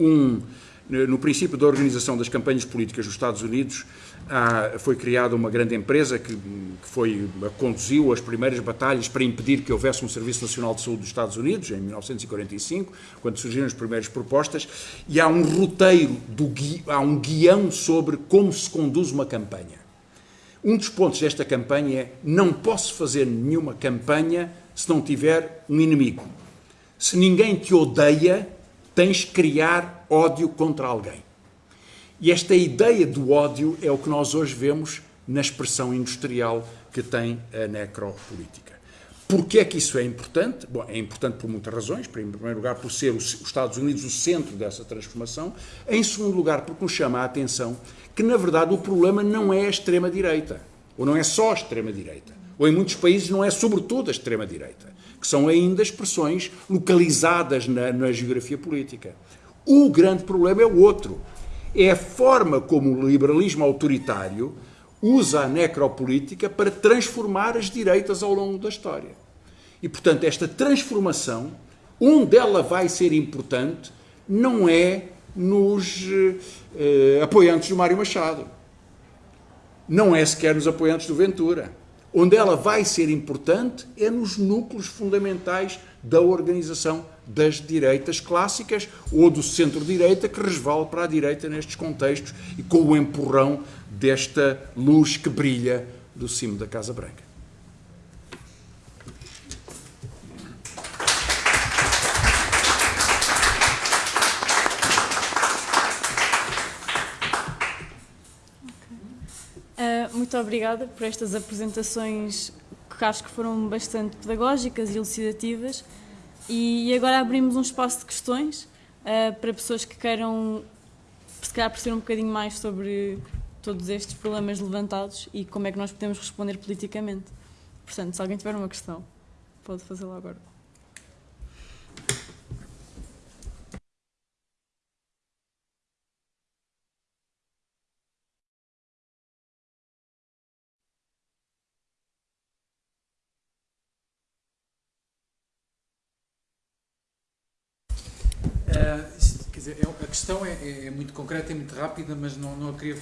Um, no princípio da organização das campanhas políticas nos Estados Unidos, foi criada uma grande empresa que, foi, conduziu as primeiras batalhas para impedir que houvesse um Serviço Nacional de Saúde dos Estados Unidos, em 1945, quando surgiram as primeiras propostas, e há um roteiro, do, há um guião sobre como se conduz uma campanha. Um dos pontos desta campanha é não posso fazer nenhuma campanha se não tiver um inimigo. Se ninguém te odeia, tens que criar ódio contra alguém. E esta ideia do ódio é o que nós hoje vemos na expressão industrial que tem a necropolítica. Porquê é que isso é importante? Bom, é importante por muitas razões. Em primeiro lugar, por ser os Estados Unidos o centro dessa transformação. Em segundo lugar, porque nos chama a atenção que, na verdade, o problema não é a extrema-direita. Ou não é só a extrema-direita. Ou em muitos países não é sobretudo a extrema-direita que são ainda expressões localizadas na, na geografia política. O grande problema é o outro. É a forma como o liberalismo autoritário usa a necropolítica para transformar as direitas ao longo da história. E, portanto, esta transformação, onde ela vai ser importante, não é nos eh, apoiantes do Mário Machado. Não é sequer nos apoiantes do Ventura Onde ela vai ser importante é nos núcleos fundamentais da organização das direitas clássicas ou do centro-direita que resvala para a direita nestes contextos e com o empurrão desta luz que brilha do cimo da Casa Branca. muito obrigada por estas apresentações que acho que foram bastante pedagógicas e elucidativas. E agora abrimos um espaço de questões uh, para pessoas que queiram, se calhar, perceber um bocadinho mais sobre todos estes problemas levantados e como é que nós podemos responder politicamente. Portanto, se alguém tiver uma questão, pode fazê-la agora. Dizer, é, a questão é, é, é, muito concreta e muito rápida, mas não, não a queria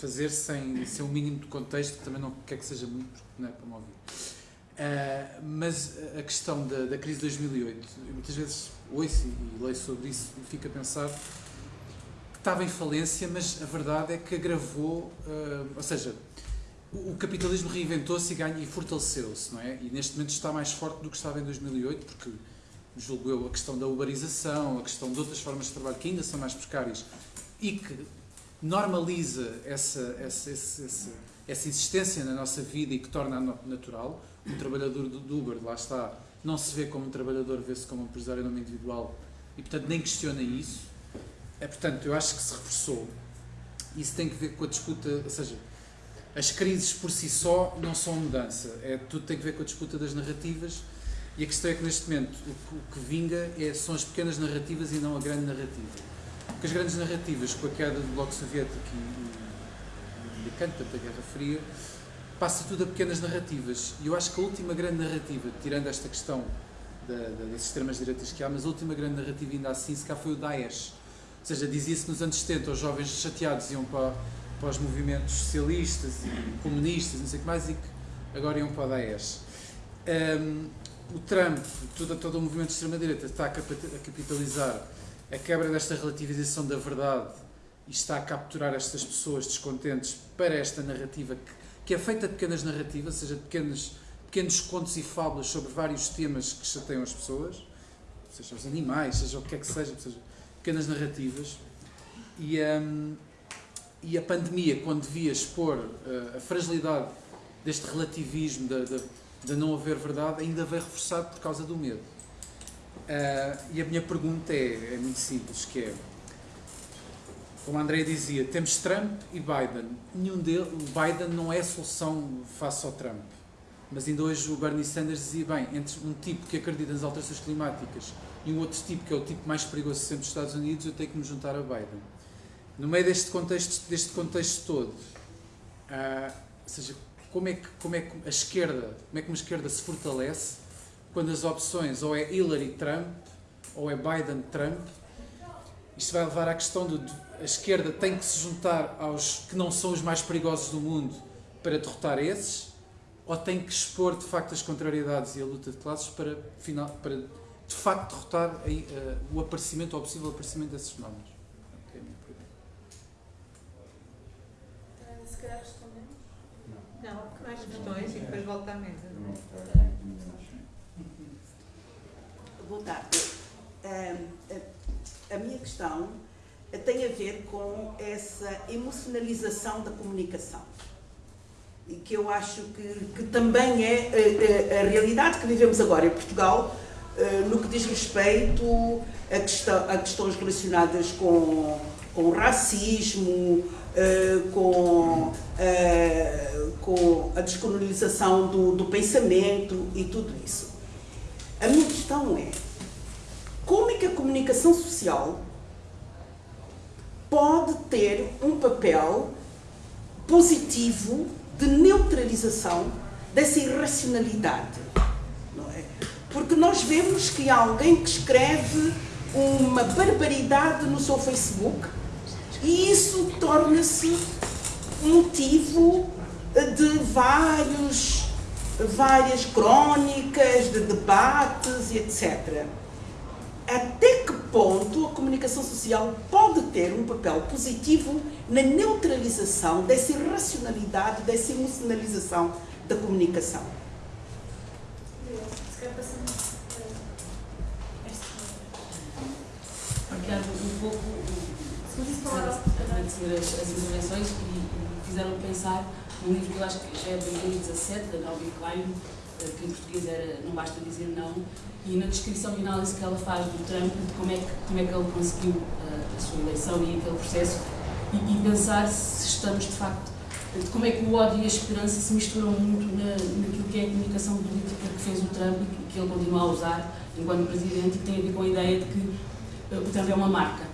fazer sem, sem um mínimo de contexto, que também não quer que seja muito, porque não é para me ouvir. Uh, mas a questão da, da crise de 2008, eu muitas vezes ouço e leio sobre isso e fico a pensar que estava em falência, mas a verdade é que agravou, uh, ou seja, o, o capitalismo reinventou-se e, e fortaleceu-se, não é? E neste momento está mais forte do que estava em 2008, porque julgo eu, a questão da uberização, a questão de outras formas de trabalho que ainda são mais precárias e que normaliza essa, essa, essa, essa existência na nossa vida e que torna natural. Um trabalhador do Uber, lá está, não se vê como um trabalhador, vê-se como um empresário em nome individual e, portanto, nem questiona isso. É, portanto, eu acho que se reforçou. Isso tem que ver com a disputa, ou seja, as crises por si só não são mudança, é, tudo tem que ver com a disputa das narrativas e a questão é que neste momento o que, o que vinga é, são as pequenas narrativas e não a grande narrativa. Porque as grandes narrativas, com a queda do Bloco Soviético e o americano, portanto a Guerra Fria, passa tudo a pequenas narrativas. E eu acho que a última grande narrativa, tirando esta questão da, da, das extremas direitas que há, mas a última grande narrativa ainda assim, se cá foi o Daesh. Ou seja, dizia-se nos anos 70, os jovens chateados iam para, para os movimentos socialistas e comunistas, não sei o que mais, e que agora iam para o Daesh. Um, o Trump, todo, todo o movimento de extrema-direita está a capitalizar a quebra desta relativização da verdade e está a capturar estas pessoas descontentes para esta narrativa que, que é feita de pequenas narrativas, ou seja, de pequenos, pequenos contos e fábulas sobre vários temas que chateiam as pessoas, seja os animais, seja o que é que seja, seja pequenas narrativas. E, um, e a pandemia, quando devia expor uh, a fragilidade deste relativismo, da, da de não haver verdade ainda veio reforçado por causa do medo. Uh, e a minha pergunta é, é muito simples, que é, como a André dizia, temos Trump e Biden. Nenhum deles, o Biden não é solução face ao Trump. Mas ainda hoje o Bernie Sanders dizia, bem, entre um tipo que acredita nas alterações climáticas e um outro tipo, que é o tipo mais perigoso sempre dos Estados Unidos, eu tenho que me juntar a Biden. No meio deste contexto, deste contexto todo, uh, ou seja, como é, que, como é que a esquerda, como é que uma esquerda se fortalece quando as opções ou é Hillary Trump ou é Biden Trump. Isto vai levar à questão de a esquerda tem que se juntar aos que não são os mais perigosos do mundo para derrotar esses, ou tem que expor de facto as contrariedades e a luta de classes para, final, para de facto derrotar uh, o aparecimento ou o possível aparecimento desses fenómenos. Mais questões e depois volta à mesa. Boa tarde. a minha questão tem a ver com essa emocionalização da comunicação. Que eu acho que, que também é a, a, a, realidade que vivemos agora em Portugal, eh, no que diz respeito a, questão, a questões relacionadas com, com racismo, eh, com, uh, com a descolonização do, do pensamento e tudo isso. A minha questão é, como é que a comunicação social pode ter um papel positivo de neutralização dessa irracionalidade? É? Porque nós vemos que há alguém que escreve uma barbaridade no seu Facebook e isso torna-se motivo de vários, várias crónicas, de debates e etc. Até que ponto a comunicação social pode ter um papel positivo na neutralização dessa irracionalidade, dessa emocionalização da comunicação? Obrigado. Um pouco agradecer as, as intervenções e, fizeram pensar num livro que eu acho que já é de 2017, da Naomi Klein, eh, que em português era Não Basta Dizer Não, e na descrição e análise que ela faz do Trump, de como é que, como é que ele conseguiu a, eh, a sua eleição e aquele processo, e, e, pensar se estamos de facto, de como é que o ódio e a esperança se misturam muito na, naquilo que é a comunicação política que fez o Trump e que, que ele continua a usar enquanto presidente, e tem a ver com a ideia de que uh, o Trump é uma marca.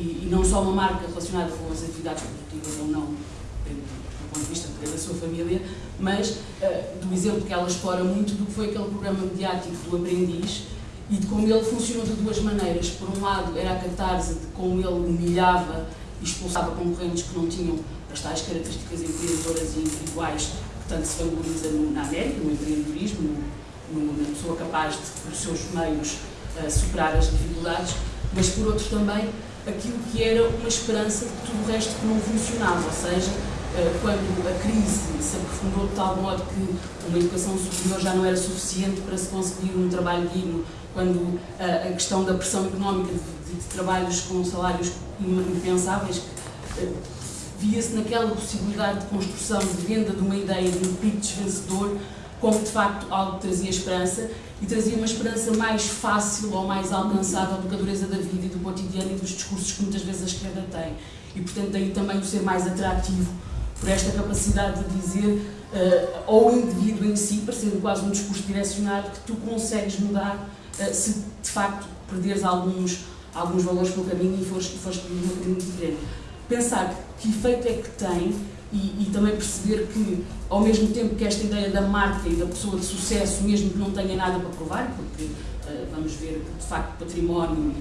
E, e, não só uma marca relacionada com as atividades produtivas ou não, do ponto de vista da sua família, mas uh, do exemplo que ela explora muito do que foi aquele programa mediático do aprendiz e de como ele funcionou de duas maneiras. Por um lado, era a catarse de como ele humilhava e expulsava concorrentes que não tinham as tais características empreendedoras e individuais que tanto se valoriza no, na América, no empreendedorismo, no, no, na pessoa capaz de, por seus meios, uh, superar as dificuldades, mas por outro também aquilo que era uma esperança de tudo o resto que não funcionava, ou seja, uh, quando a crise se aprofundou de tal modo que uma educação superior já não era suficiente para se conseguir um trabalho digno, quando uh, a questão da pressão económica de, de, trabalhos com salários impensáveis, via-se naquela possibilidade de construção, de venda de uma ideia de um pitch vencedor, como de facto algo que trazia esperança e trazia uma esperança mais fácil ou mais alcançável do que a dureza da vida e do cotidiano e dos discursos que muitas vezes a esquerda tem. E portanto daí também o ser mais atrativo por esta capacidade de dizer uh, ao indivíduo em si, parecendo quase um discurso direcionado, que tu consegues mudar uh, se de facto perderes alguns, alguns valores pelo caminho e fores, fores um caminho diferente. Pensar que efeito é que tem e, e, também perceber que, ao mesmo tempo que esta ideia da marca e da pessoa de sucesso, mesmo que não tenha nada para provar, porque uh, vamos ver que de facto património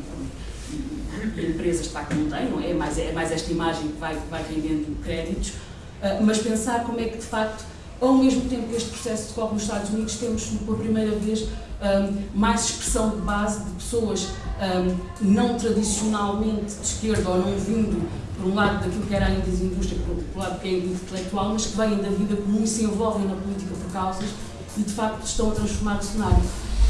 e, e, e, empresas de facto não têm, não é? É mais, é mais esta imagem que vai, vai rendendo créditos, uh, mas pensar como é que de facto, ao mesmo tempo que este processo decorre nos Estados Unidos, temos pela primeira vez um, mais expressão de base de pessoas um, não tradicionalmente de esquerda ou não vindo por um lado daquilo que era ainda a indústria, por, por lado que é intelectual, mas que vêm da vida comum e se envolvem na política por causas e de facto estão a transformar o cenário.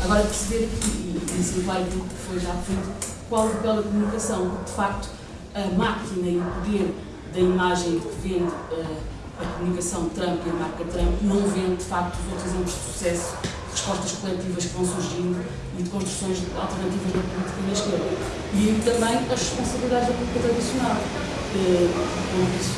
Agora perceber aqui, e isso vai que foi já feito, qual o papel da comunicação, porque de facto a máquina e o poder da imagem que vende uh, a comunicação Trump e a marca Trump não vende de facto os outros exemplos de sucesso respostas coletivas que vão surgindo e de construções alternativas da política na esquerda. E também as responsabilidades da política tradicional. Disse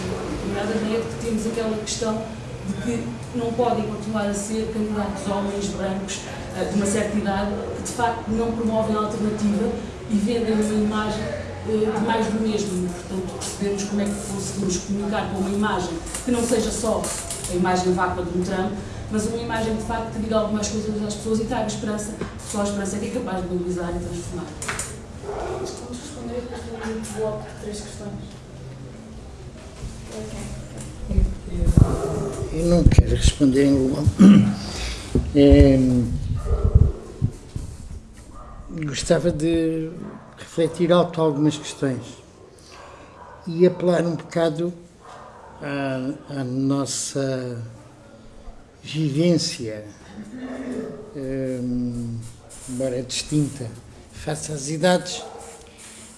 nada é que temos aquela questão de que não podem continuar a ser candidatos homens brancos eh, de uma certa idade que de facto não promovem a alternativa e vendem uma imagem eh, de mais do mesmo. Portanto, percebemos como é que conseguimos comunicar com uma imagem que não seja só a imagem vácua de um Trump, mas uma imagem de facto que diga algumas coisas às pessoas e traga esperança, só a esperança é que é capaz de mobilizar e transformar. Vamos responder a três questões. Eu não quero responder em bloco. É, gostava de refletir alto algumas questões e apelar um bocado à, à nossa vivência, embora distinta, face às idades.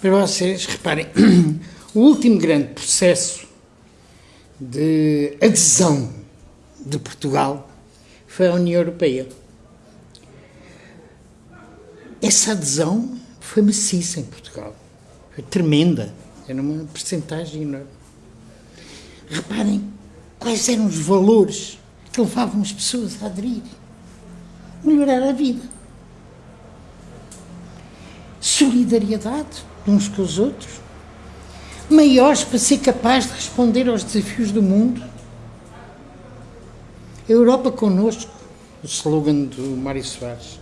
Para vocês, reparem, o último grande processo de adesão de Portugal foi à União Europeia. Essa adesão foi maciça em Portugal, foi tremenda, era uma percentagem enorme. Reparem quais eram os valores que levavam as pessoas a aderir. Melhorar a vida. Solidariedade uns com os outros. Maiores para ser capaz de responder aos desafios do mundo. A Europa connosco, o slogan do Mário Soares.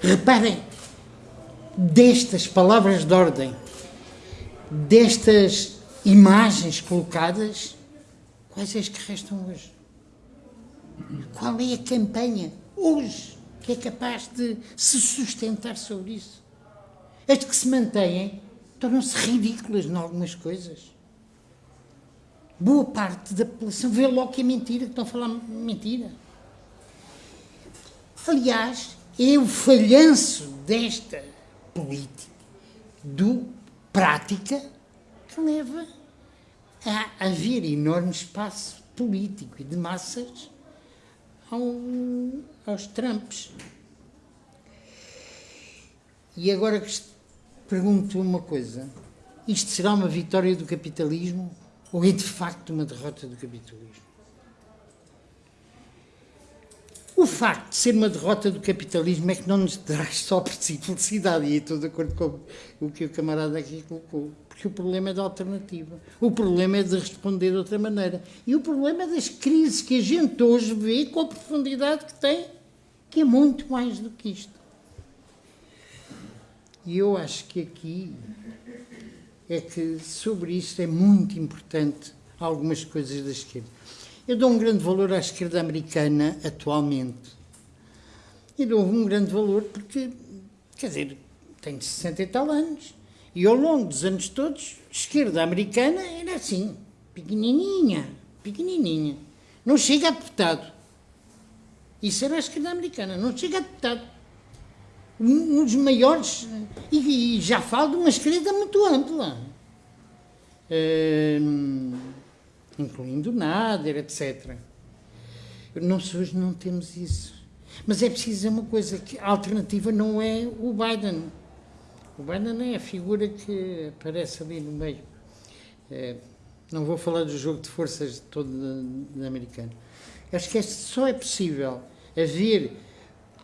Reparem, destas palavras de ordem, destas imagens colocadas, quais é as que restam hoje? Qual é a campanha hoje que é capaz de se sustentar sobre isso? As que se mantêm tornam-se ridículas em algumas coisas. Boa parte da população vê logo que é mentira, que estão a falar mentira. Aliás, é o falhanço desta política, do prática, que leva a haver enorme espaço político e de massas ao, aos Trumps. E agora pergunto uma coisa: isto será uma vitória do capitalismo ou é de facto uma derrota do capitalismo? O facto de ser uma derrota do capitalismo é que não nos traz só felicidade, e estou de acordo com o que o camarada aqui colocou, porque o problema é da alternativa, o problema é de responder de outra maneira, e o problema é das crises que a gente hoje vê com a profundidade que tem, que é muito mais do que isto. E eu acho que aqui é que sobre isto é muito importante algumas coisas da esquerda. Eu dou um grande valor à esquerda americana atualmente. E dou um grande valor porque, quer dizer, tenho 60 e tal anos. E ao longo dos anos todos, a esquerda americana era assim, pequenininha, pequenininha. Não chega a deputado. Isso era a esquerda americana, não chega a deputado. Um, um dos maiores, e, e, já falo de uma esquerda muito ampla. Uh, incluindo Nader, etc. Nós hoje não temos isso. Mas é preciso dizer uma coisa, que a alternativa não é o Biden. O Biden é a figura que aparece ali no meio. É, não vou falar do jogo de forças todo americano. Acho que só é possível haver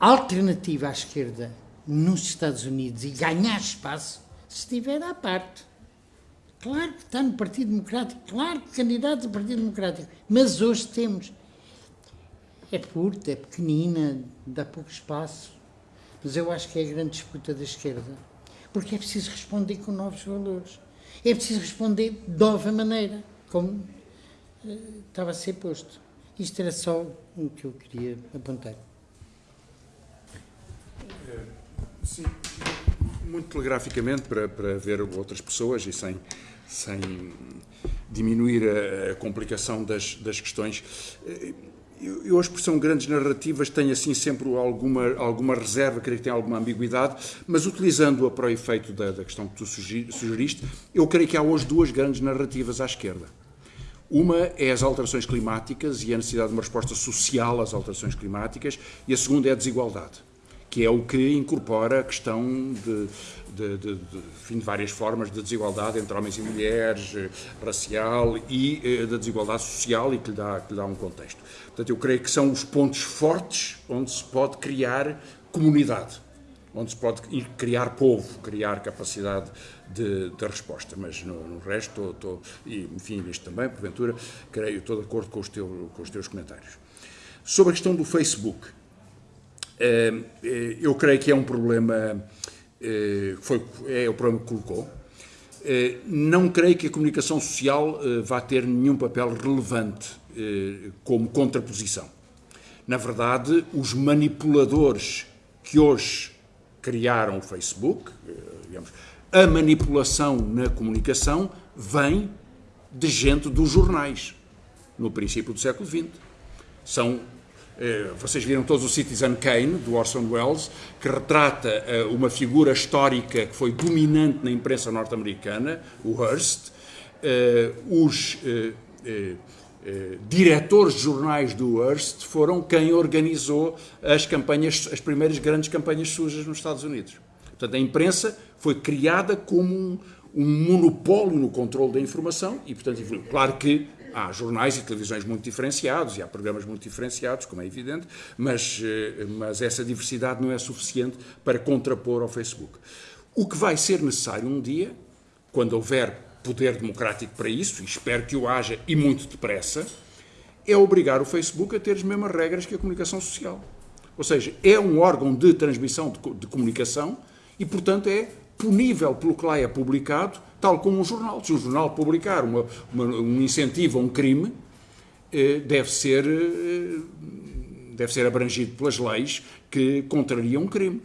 alternativa à esquerda nos Estados Unidos e ganhar espaço se estiver à parte. Claro que está no Partido Democrático, claro que candidato do Partido Democrático, mas hoje temos. É curta, é pequenina, dá pouco espaço, mas eu acho que é a grande disputa da esquerda, porque é preciso responder com novos valores, é preciso responder de nova maneira, como uh, estava a ser posto. Isto era só o que eu queria apontar. Sim, muito telegraficamente para, para ver outras pessoas e sem, sem diminuir a, complicação das, das questões. Eu, eu, a expressão grandes narrativas tem assim sempre alguma, alguma reserva, creio que tem alguma ambiguidade, mas utilizando-a para o efeito da, da questão que tu sugeriste, eu creio que há hoje duas grandes narrativas à esquerda. Uma é as alterações climáticas e a necessidade de uma resposta social às alterações climáticas, e a segunda é a desigualdade que é o que incorpora a questão de, de, de, de, de várias formas de desigualdade entre homens e mulheres, eh, racial e eh, da desigualdade social e que lhe, dá, que lhe dá um contexto. Portanto, eu creio que são os pontos fortes onde se pode criar comunidade, onde se pode criar povo, criar capacidade de, de resposta. Mas no, no resto, e enfim, nisto também, porventura, creio, estou de acordo com os, com os teus comentários. Sobre a questão do Facebook, eu creio que é um problema, eh, foi, é o problema que colocou. Não creio que a comunicação social vá ter nenhum papel relevante como contraposição. Na verdade, os manipuladores que hoje criaram o Facebook, digamos, a manipulação na comunicação vem de gente dos jornais, no princípio do século XX. São eh, vocês viram todos o Citizen Kane, do Orson Welles, que retrata eh, uma figura histórica que foi dominante na imprensa norte-americana, o Hearst. Eh, os diretores de jornais do Hearst foram quem organizou as campanhas, as primeiras grandes campanhas sujas nos Estados Unidos. Portanto, a imprensa foi criada como um, um monopólio no controle da informação e, portanto, claro que Há jornais e televisões muito diferenciados e há programas muito diferenciados, como é evidente, mas, eh, mas essa diversidade não é suficiente para contrapor ao Facebook. O que vai ser necessário um dia, quando houver poder democrático para isso, e espero que o haja e muito depressa, é obrigar o Facebook a ter as mesmas regras que a comunicação social. Ou seja, é um órgão de transmissão de, de comunicação e, portanto, é punível pelo que lá é publicado tal como um jornal. Se um jornal publicar uma, uma, um incentivo a um crime, eh, deve ser, eh, deve ser abrangido pelas leis que contrariam um crime.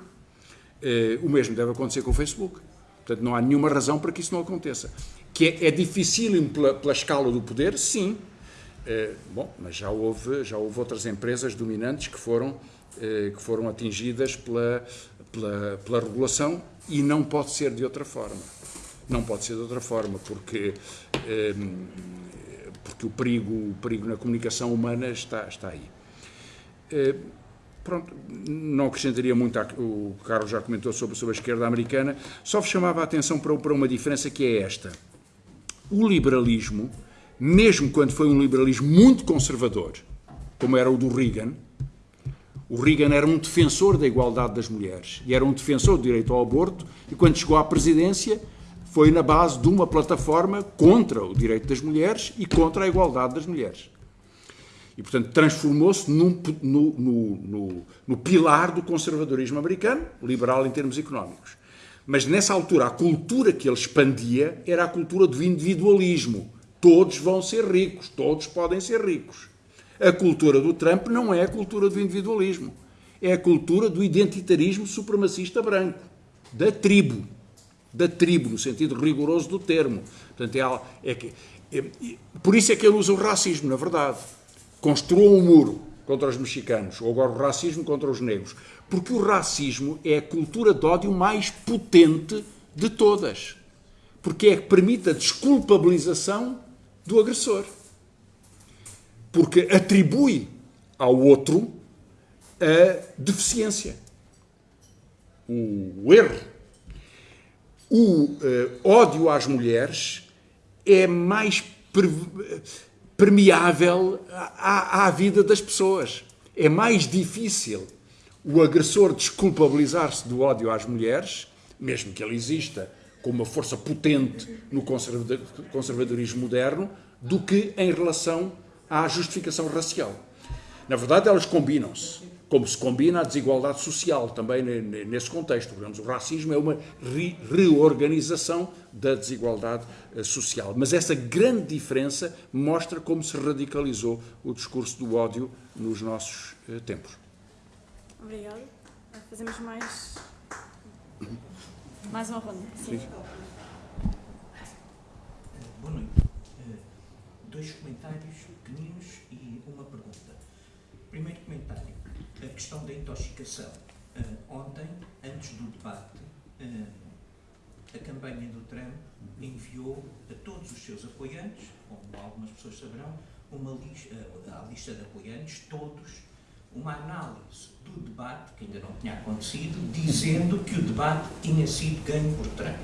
Eh, o mesmo deve acontecer com o Facebook. Portanto, não há nenhuma razão para que isso não aconteça. Que é, é difícil pela, pela escala do poder, sim. bom, mas já houve, já houve outras empresas dominantes que foram, que foram atingidas pela, pela, pela regulação e não pode ser de outra forma. Não pode ser de outra forma, porque, ehm, porque o, perigo, o perigo na comunicação humana está, está aí. Eh, pronto, não acrescentaria muito, o Carlos já comentou sobre, sobre a esquerda americana, só chamava a atenção para, para uma diferença que é esta. O liberalismo, mesmo quando foi um liberalismo muito conservador, como era o do Reagan, o Reagan era um defensor da igualdade das mulheres e era um defensor do direito ao aborto, e quando chegou à presidência foi na base de uma plataforma contra o direito das mulheres e contra a igualdade das mulheres. E, portanto, transformou-se no, no, no, no, pilar do conservadorismo americano, liberal em termos económicos. Mas nessa altura, a cultura que ele expandia era a cultura do individualismo. Todos vão ser ricos, todos podem ser ricos. A cultura do Trump não é a cultura do individualismo. É a cultura do identitarismo supremacista branco, da tribo. Da tribo, no sentido rigoroso do termo. Portanto, é, é, é, por isso é que ele usa o racismo, na verdade. Construiu um muro contra os mexicanos, ou agora o racismo contra os negros. Porque o racismo é a cultura de ódio mais potente de todas. Porque é que permite a desculpabilização do agressor. Porque atribui ao outro a deficiência, o erro. O uh, ódio às mulheres é mais permeável à, à vida das pessoas. É mais difícil o agressor desculpabilizar-se do ódio às mulheres, mesmo que ele exista com uma força potente no conservadorismo moderno, do que em relação à justificação racial. Na verdade, elas combinam-se, como se combina a desigualdade social também nesse contexto. Digamos, o racismo é uma re reorganização da desigualdade eh, social. Mas essa grande diferença mostra como se radicalizou o discurso do ódio nos nossos eh, tempos. Obrigada. Fazemos mais. Mais uma ronda. Sim. Sim. Boa noite. Eh, dois comentários e uma pergunta. Primeiro comentário. A questão da intoxicação. Eh, ontem, antes do debate, eh, a campanha do Trump enviou a todos os seus apoiantes, como algumas pessoas saberão, uma lista, a lista de apoiantes, todos uma análise do debate, que ainda não tinha acontecido, dizendo que o debate tinha sido ganho por Trump.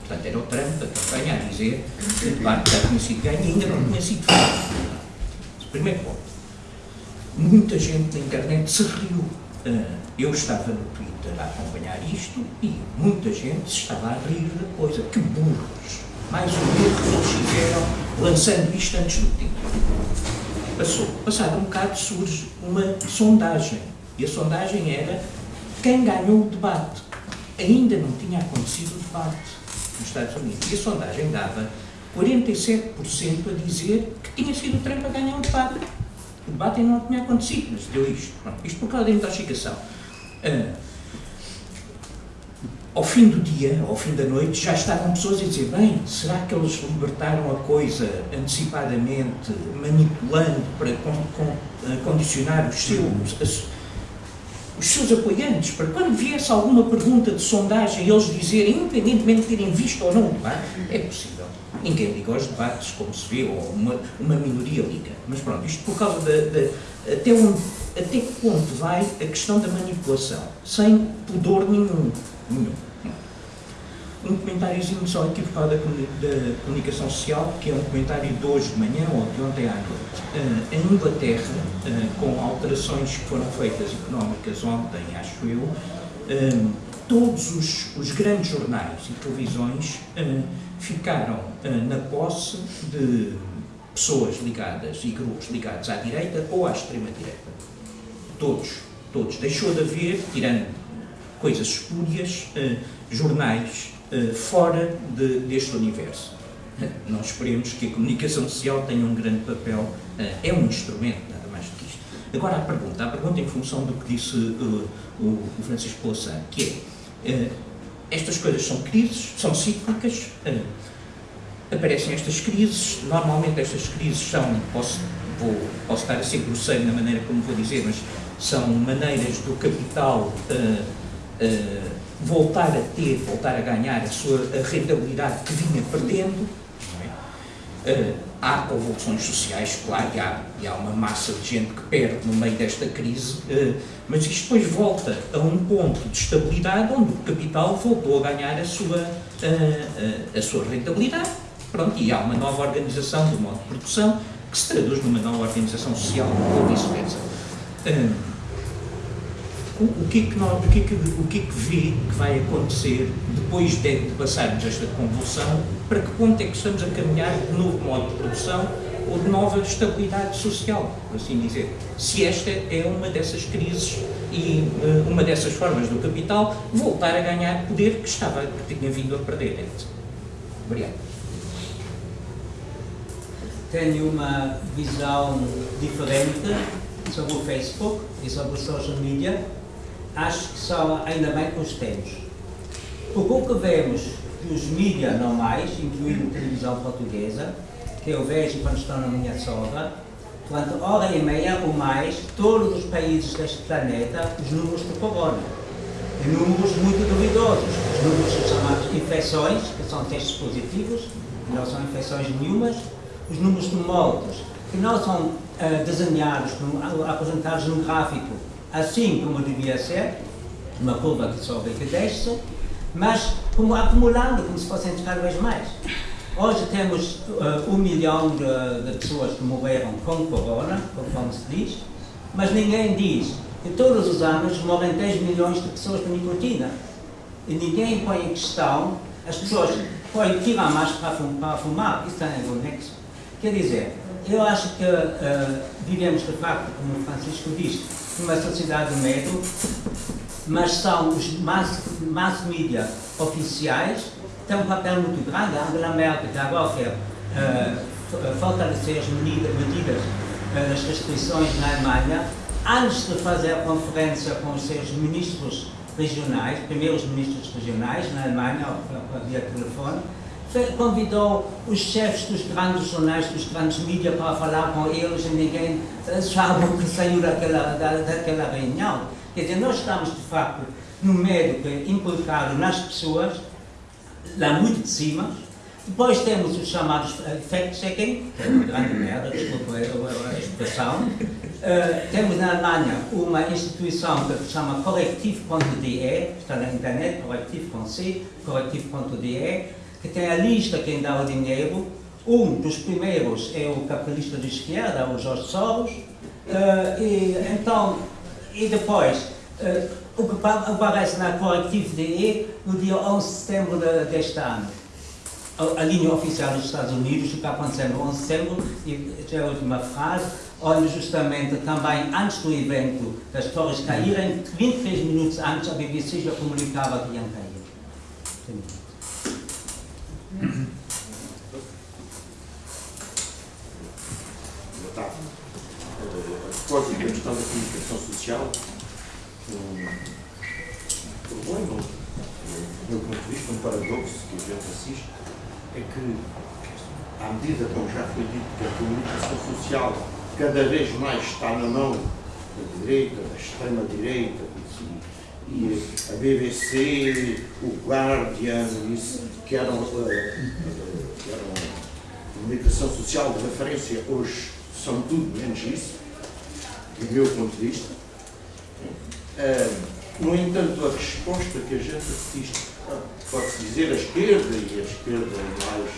Portanto, era o Trump da campanha a dizer que o debate já tinha sido ganho e ainda não tinha sido feito. Primeiro ponto. Muita gente na internet se riu. Ah, eu estava no Twitter a acompanhar isto e muita gente se estava a rir da coisa. Que burros! Mais um erro que eles fizeram lançando isto antes do tempo passou. Passado um bocado surge uma sondagem. E a sondagem era quem ganhou o debate. Ainda não tinha acontecido o debate nos Estados Unidos. E a sondagem dava 47% a dizer que tinha sido o Trump a ganhar o debate. O debate ainda não tinha acontecido, mas deu isto. Isto por causa da intoxicação. Uh, ao fim do dia, ao fim da noite, já estavam pessoas a dizer: bem, será que eles libertaram a coisa antecipadamente, manipulando para con con eh, condicionar os seus, as, os seus apoiantes, para quando viesse alguma pergunta de sondagem, eles dizerem, independentemente de terem visto ou não o debate? É possível. Ninguém liga aos debates, como se vê, ou uma, uma minoria liga. Mas pronto, isto por causa da. até, onde, até que ponto vai a questão da manipulação, sem pudor nenhum. nenhum um comentáriozinho só equivocado da, da comunicação social, que é um comentário de hoje de manhã ou de ontem à noite. Uh, em Inglaterra, uh, com alterações que foram feitas económicas ontem, acho eu, uh, todos os, os, grandes jornais e televisões ficaram na posse de pessoas ligadas e grupos ligados à direita ou à extrema-direita. Todos, todos. Deixou de haver, tirando coisas espúrias, jornais uh, fora de, deste universo. Nós esperemos que a comunicação social tenha um grande papel, é um instrumento, nada mais do que isto. Agora a pergunta, a pergunta em função do que disse o, Francisco Louçã, que é, estas coisas são crises, são cíclicas, aparecem estas crises, normalmente estas crises são, posso, vou, posso estar a ser grosseiro na maneira como vou dizer, mas são maneiras do capital uh, uh, voltar a ter, voltar a ganhar a sua a rentabilidade que vinha perdendo. Uh, há convulsões sociais, claro, e há, e há, uma massa de gente que perde no meio desta crise, uh, mas isto depois volta a um ponto de estabilidade onde o capital voltou a ganhar a sua, uh, a sua rentabilidade. Pronto, e há uma nova organização do modo de produção que se traduz numa nova organização social ou vice-versa o, que é que nós, o que é que, o que é que vê que vai acontecer depois de, de passarmos esta convulsão, para que ponto é que estamos a caminhar de novo modo de produção ou de nova estabilidade social, por assim dizer. Se esta é uma dessas crises e uh, uma dessas formas do capital voltar a ganhar poder que estava, que tinha vindo a perder. Obrigado. Tenho uma visão diferente sobre o Facebook e sobre o social media. Acho que só ainda bem que os temos. Porque o que vemos dos mídias normais, incluindo a televisão portuguesa, que eu vejo quando estou na minha sogra, durante hora e meia ou mais, todos os países deste planeta, os números do corona. E números muito duvidosos. Os números chamados infecções, que são testes positivos, não são infecções nenhumas. Os números de mortos, que não são uh, desenhados, apresentados num gráfico, assim como devia ser, uma curva que sobe e que desce, mas como acumulando, como se fossem cada vez mais. Hoje temos uh, um milhão de, de, pessoas que morreram com corona, conforme se diz, mas ninguém diz que todos os anos morrem 10 milhões de pessoas com nicotina. E ninguém põe em questão, as pessoas põem, tiram a máscara para fumar, isso tem algum nexo. Quer dizer, eu acho que uh, vivemos de facto, como Francisco disse, numa sociedade de medo, mas são os mass, mass media oficiais tem um papel muito grande. A Angela Merkel, agora quer uh, fortalecer as medidas, medidas uh, das restrições na Alemanha, antes de fazer a conferência com os seus ministros regionais, primeiros ministros regionais na Alemanha, via telefone, convidou os chefes dos grandes jornais, dos grandes mídias para falar com eles e ninguém sabe o que saiu daquela, da, daquela reunião. Quer dizer, nós estamos de facto no médico implicado nas pessoas lá muito de cima. Depois temos os chamados eh, fact-checking, que é uma grande merda, desculpa a expressão. Uh, temos na Alemanha uma instituição que se chama correctivo.de, está na internet, correctivo com C, correctivo.de, que tem a lista quem dá o dinheiro. Um dos primeiros é o capitalista de esquerda, o Jorge Soros. Uh, e, então, e depois, uh, o que aparece na Correctivo DE no dia 11 de setembro deste ano. A, a linha oficial dos Estados Unidos, o que no 11 de setembro, e já é a última frase, onde justamente também antes do evento das torres caírem, 23 minutos antes a BBC já comunicava que iam cair. Boa tarde. A propósito da questão da comunicação social, um problema, do meu ponto de vista, um paradoxo que a gente assiste, é que, à medida, como já foi dito, que a comunicação social cada vez mais está na mão da direita, da extrema-direita, e a BBC, o Guardian, isso, que eram, uh, que eram comunicação social de referência, hoje são tudo menos isso, do meu ponto de vista. Uh, no entanto, a resposta que a gente assiste, pode-se dizer a esquerda, e a esquerda mais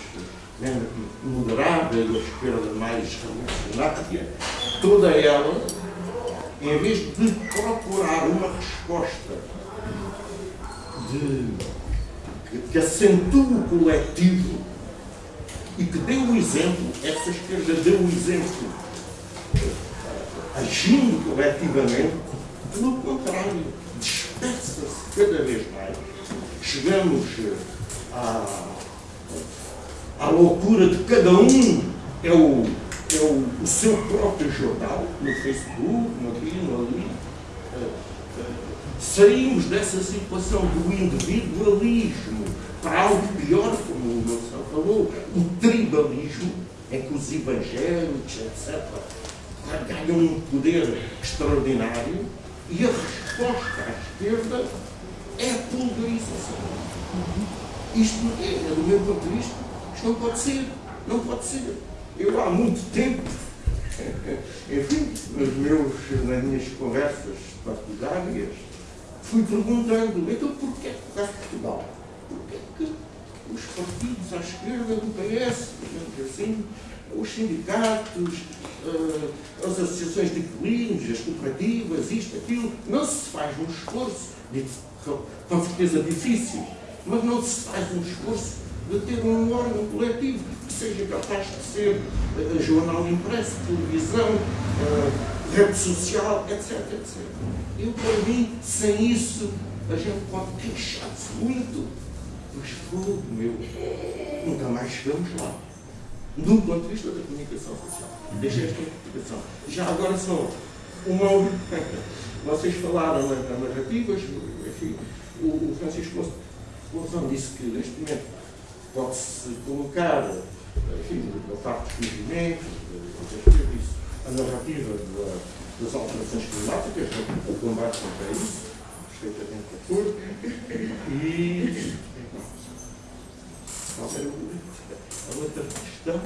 moderada, e a esquerda mais revolucionária, toda ela, em vez de procurar uma resposta de, que, que acentue o coletivo e que dê o exemplo, essa esquerda deu o exemplo agindo coletivamente, pelo contrário, dispersa-se cada vez mais. Chegamos eh, à, à loucura de cada um é o, é o, seu próprio jornal, no Facebook, no aqui, no ali. Eh, eh, saímos dessa situação do individualismo para algo pior, como o Nelson falou, o tribalismo, em que os evangélicos, etc., ganham um poder extraordinário e a resposta à esquerda é a pulverização. Isto, é, do meu ponto de vista, isto não pode ser. Não pode ser. Eu há muito tempo, enfim, meus, nas minhas conversas partidárias, fui perguntando, então porquê que cá Portugal? Porquê que os partidos à esquerda do PS, digamos assim, os sindicatos, uh, as associações de inquilinos, as cooperativas, isto, aquilo, não se faz um esforço, com certeza difícil, mas não se faz um esforço de ter um órgão coletivo que seja capaz de ser uh, jornal impresso, televisão, uh, rede social, etc, etc. Eu, para mim, sem isso, a gente pode queixar-se muito, mas fogo meu, nunca mais chegamos lá. Do ponto de vista da comunicação social. Deixa esta interpretação. Já agora só uma Vocês falaram nas narrativas, enfim, o, o Francisco Louçã disse que neste momento pode-se colocar, enfim, da parte dos movimentos, disse, a narrativa da, das alterações climáticas, o combate contra isso, perfeitamente de acordo, e qual era a outra questão?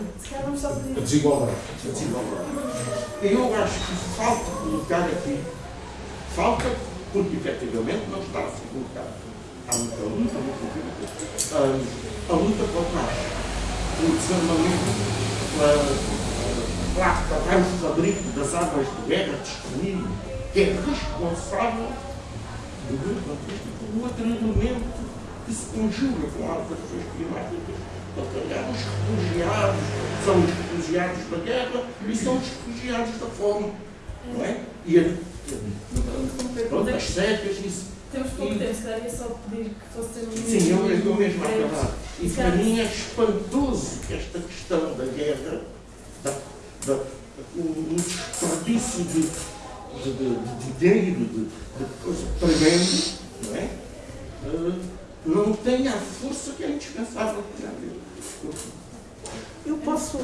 A desigualdade. A desigualdade. Eu acho que falta colocar aqui, falta porque efetivamente não está a ser colocado. Há muita luta, muita luta. A luta contra o para acabar o fabrico das armas de guerra disponível, que é responsável do outro elemento que se conjuga com alterações climáticas. Portanto, os refugiados são os refugiados da guerra e são os refugiados da fome. Não é? E pronto, as secas. Temos pouco tempo, se calhar ia só pedir que fosse um Sim, eu, eu mesmo a acabar. E para mim é espantoso que esta questão da guerra, da, da, o desperdício de, de, de, de dinheiro, de, de coisa tremenda, não é? Uh, não tem a força que é indispensável para a Eu posso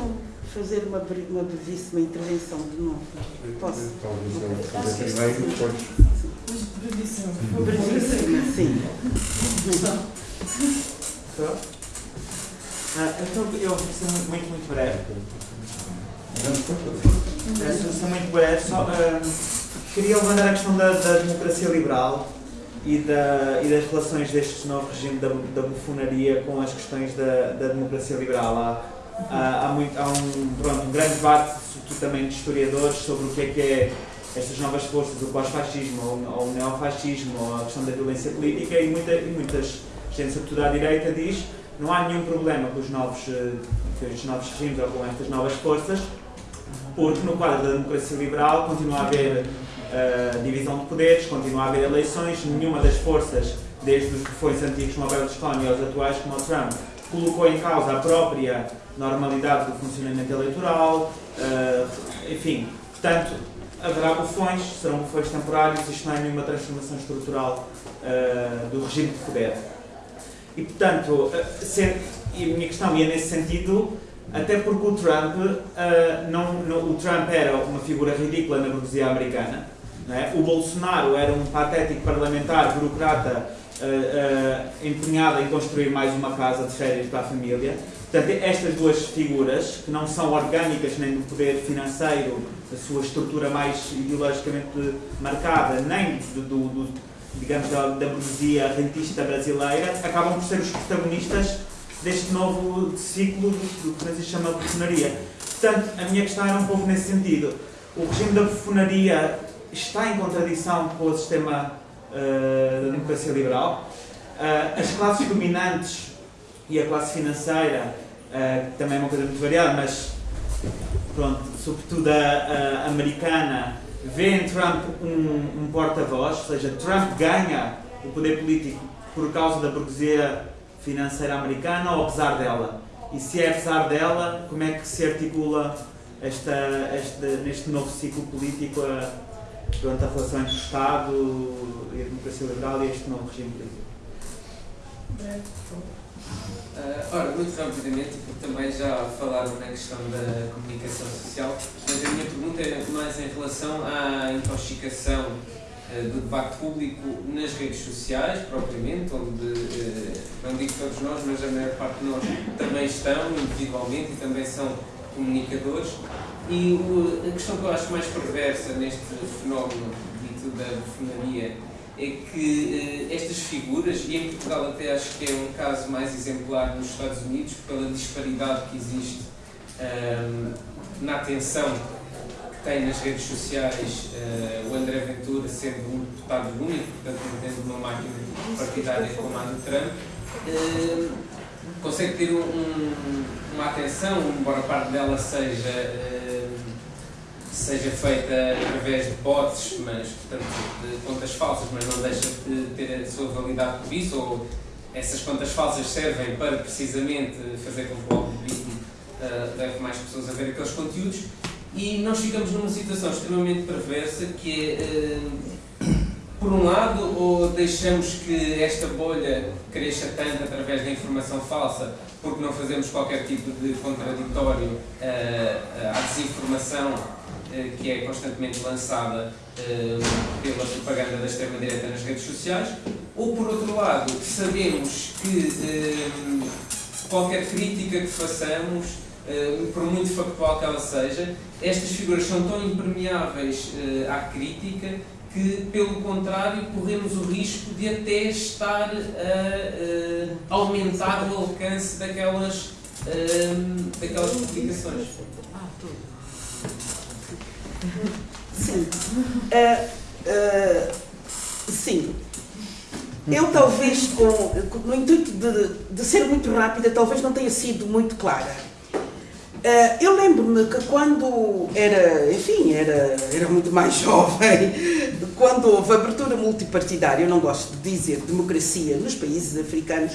fazer uma, uma brevíssima intervenção de novo? Posso? Talvez primeiro, depois. Brevíssima. Brevíssima, sim. Ah, então, eu vou ser muito, muito, muito breve. Vou ser muito breve. Só, uh, queria levantar a questão da, da democracia liberal e, da, e das relações deste novo regime da, da bufonaria com as questões da, da democracia liberal. Há, há, há, muito, há um, pronto, um grande debate, sobretudo também de historiadores, sobre o que é que é estas novas forças, o pós-fascismo ou, o neofascismo, ou a questão da violência política, e, muita, e muitas gente, sobretudo à direita, diz não há nenhum problema com os novos, eh, com os novos regimes ou com estas novas forças, porque no quadro da democracia liberal continua a haver uh, divisão de poderes, continua a haver eleições, nenhuma das forças, desde os bufões antigos como a Berlusconi aos atuais como o Trump, colocou em causa a própria normalidade do funcionamento eleitoral, uh, enfim, portanto, haverá bufões, serão bufões temporários, isto não é nenhuma transformação estrutural uh, do regime de poder. E, portanto, uh, e a minha questão ia nesse sentido, até porque o Trump, uh, não, não, o Trump era uma figura ridícula na burguesia americana, é? O Bolsonaro era um patético parlamentar, burocrata, uh, uh, empenhado em construir mais uma casa de férias para a família. Portanto, estas duas figuras, que não são orgânicas nem do poder financeiro, da sua estrutura mais ideologicamente marcada, nem do, do, do digamos, da, da burguesia rentista brasileira, acabam por ser os protagonistas deste novo ciclo do, que se chama bufonaria. Portanto, a minha questão era um pouco nesse sentido. O regime da bufonaria está em contradição com o sistema uh, da democracia liberal. Uh, as classes dominantes e a classe financeira, uh, também é uma coisa muito variada, mas pronto, sobretudo a, a americana, vê em Trump um, um porta-voz, ou seja, Trump ganha o poder político por causa da burguesia financeira americana ou apesar dela? E se é apesar dela, como é que se articula esta, esta, neste novo ciclo político a, durante a relação entre o Estado e a democracia liberal e este novo regime político? Uh, ora, muito rapidamente, porque também já falaram na questão da comunicação social, mas a minha pergunta é mais em relação à intoxicação uh, do debate público nas redes sociais, propriamente, onde, uh, não digo todos nós, mas a maior parte de nós também estão individualmente e também são comunicadores, e o, a questão que eu acho mais perversa neste fenómeno dito da bufonaria é que uh, estas figuras, e em Portugal até acho que é um caso mais exemplar nos Estados Unidos, pela disparidade que existe um, ehm, na atenção que tem nas redes sociais uh, o André Ventura sendo um deputado único, portanto não tendo uma máquina partidária como a do Trump, uh, consegue ter um, um uma atenção, embora parte dela seja, eh, seja feita através de bots, mas, portanto, de contas falsas, mas não deixa de ter a sua validade por isso, ou essas contas falsas servem para precisamente fazer com que o algoritmo uh, leve mais pessoas a ver aqueles conteúdos. E nós ficamos numa situação extremamente perversa que é, uh, por um lado, ou deixamos que esta bolha cresça tanto através da informação falsa porque não fazemos qualquer tipo de contraditório uh, à desinformação que é constantemente lançada uh, pela propaganda da extrema-direita nas redes sociais, ou por outro lado, sabemos que qualquer crítica que façamos, por muito factual que ela seja, estas figuras são tão impermeáveis à crítica que, pelo contrário, corremos o risco de até estar a, aumentar o alcance daquelas, daquelas publicações. Sim. Uh, uh, sim. Eu talvez, com, no intuito de, de ser muito rápida, talvez não tenha sido muito clara. Uh, eu lembro-me que quando era, enfim, era, era muito mais jovem, quando houve abertura multipartidária, eu não gosto de dizer democracia nos países africanos,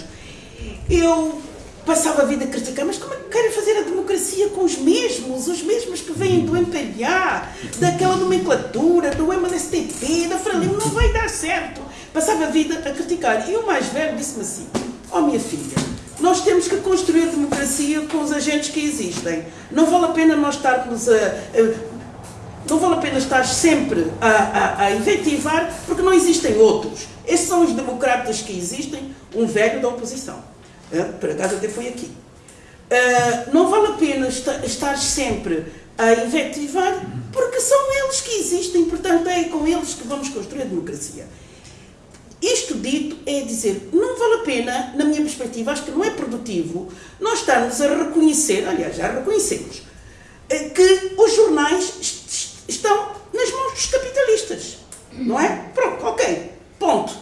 eu passava a vida a criticar, mas como é que querem fazer a democracia com os mesmos, os mesmos que vêm do MPLA, daquela nomenclatura, do MLSTP, da Frelimo, não vai dar certo. Passava a vida a criticar. E o mais velho disse-me assim, ó oh, minha filha, nós temos que construir a democracia com os agentes que existem. Não vale a pena nós estarmos a, a não vale a pena estar sempre a, a, a inventivar, porque não existem outros. Esses são os democratas que existem, um velho da oposição. É, por acaso até foi aqui. Uh, não vale a pena estar, estar sempre a inventivar, porque são eles que existem, portanto é com eles que vamos construir a democracia. Isto dito é dizer, não vale a pena, na minha perspectiva, acho que não é produtivo, nós estarmos a reconhecer, aliás, já reconhecemos, eh, que os jornais estão nas mãos dos capitalistas. Não é? Pronto, ok. Ponto.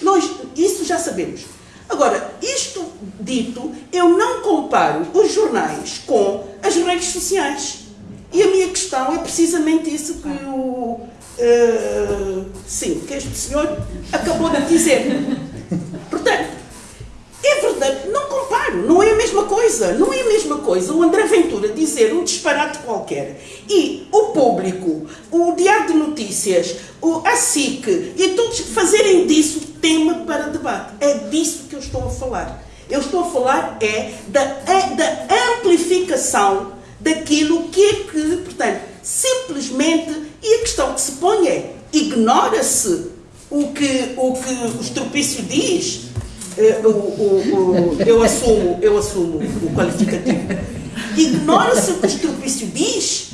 Nós, isso já sabemos. Agora, isto dito, eu não comparo os jornais com as redes sociais. E a minha questão é precisamente isso que o uh, sim, que este senhor acabou de dizer. Portanto, é verdade, não comparo, não é a mesma coisa, não é a mesma coisa o André Ventura dizer um disparate qualquer e o público, o Diário de Notícias, o, a SIC e todos fazerem disso tema para debate. É disso que eu estou a falar. Eu estou a falar é da, é da amplificação daquilo que é que, portanto, simplesmente, e a questão que se põe é, ignora-se o que o, que o estropício diz, eh, o, o, o, eu, assumo, eu assumo o qualificativo, ignora-se o que o estropício diz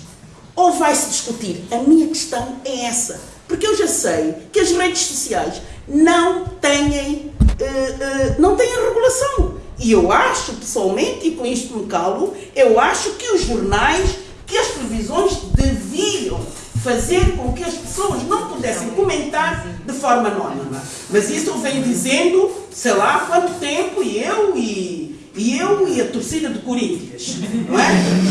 ou vai-se discutir? A minha questão é essa. Porque eu já sei que as redes sociais não têm, uh, uh, não têm regulação. E eu acho, pessoalmente, e com isto me calo, eu acho que os jornais, que as televisões deviam fazer com que as pessoas não pudessem comentar de forma anónima. Mas isso eu venho dizendo, sei lá quanto tempo, e eu e, e eu e a torcida de Corinthians. Não é?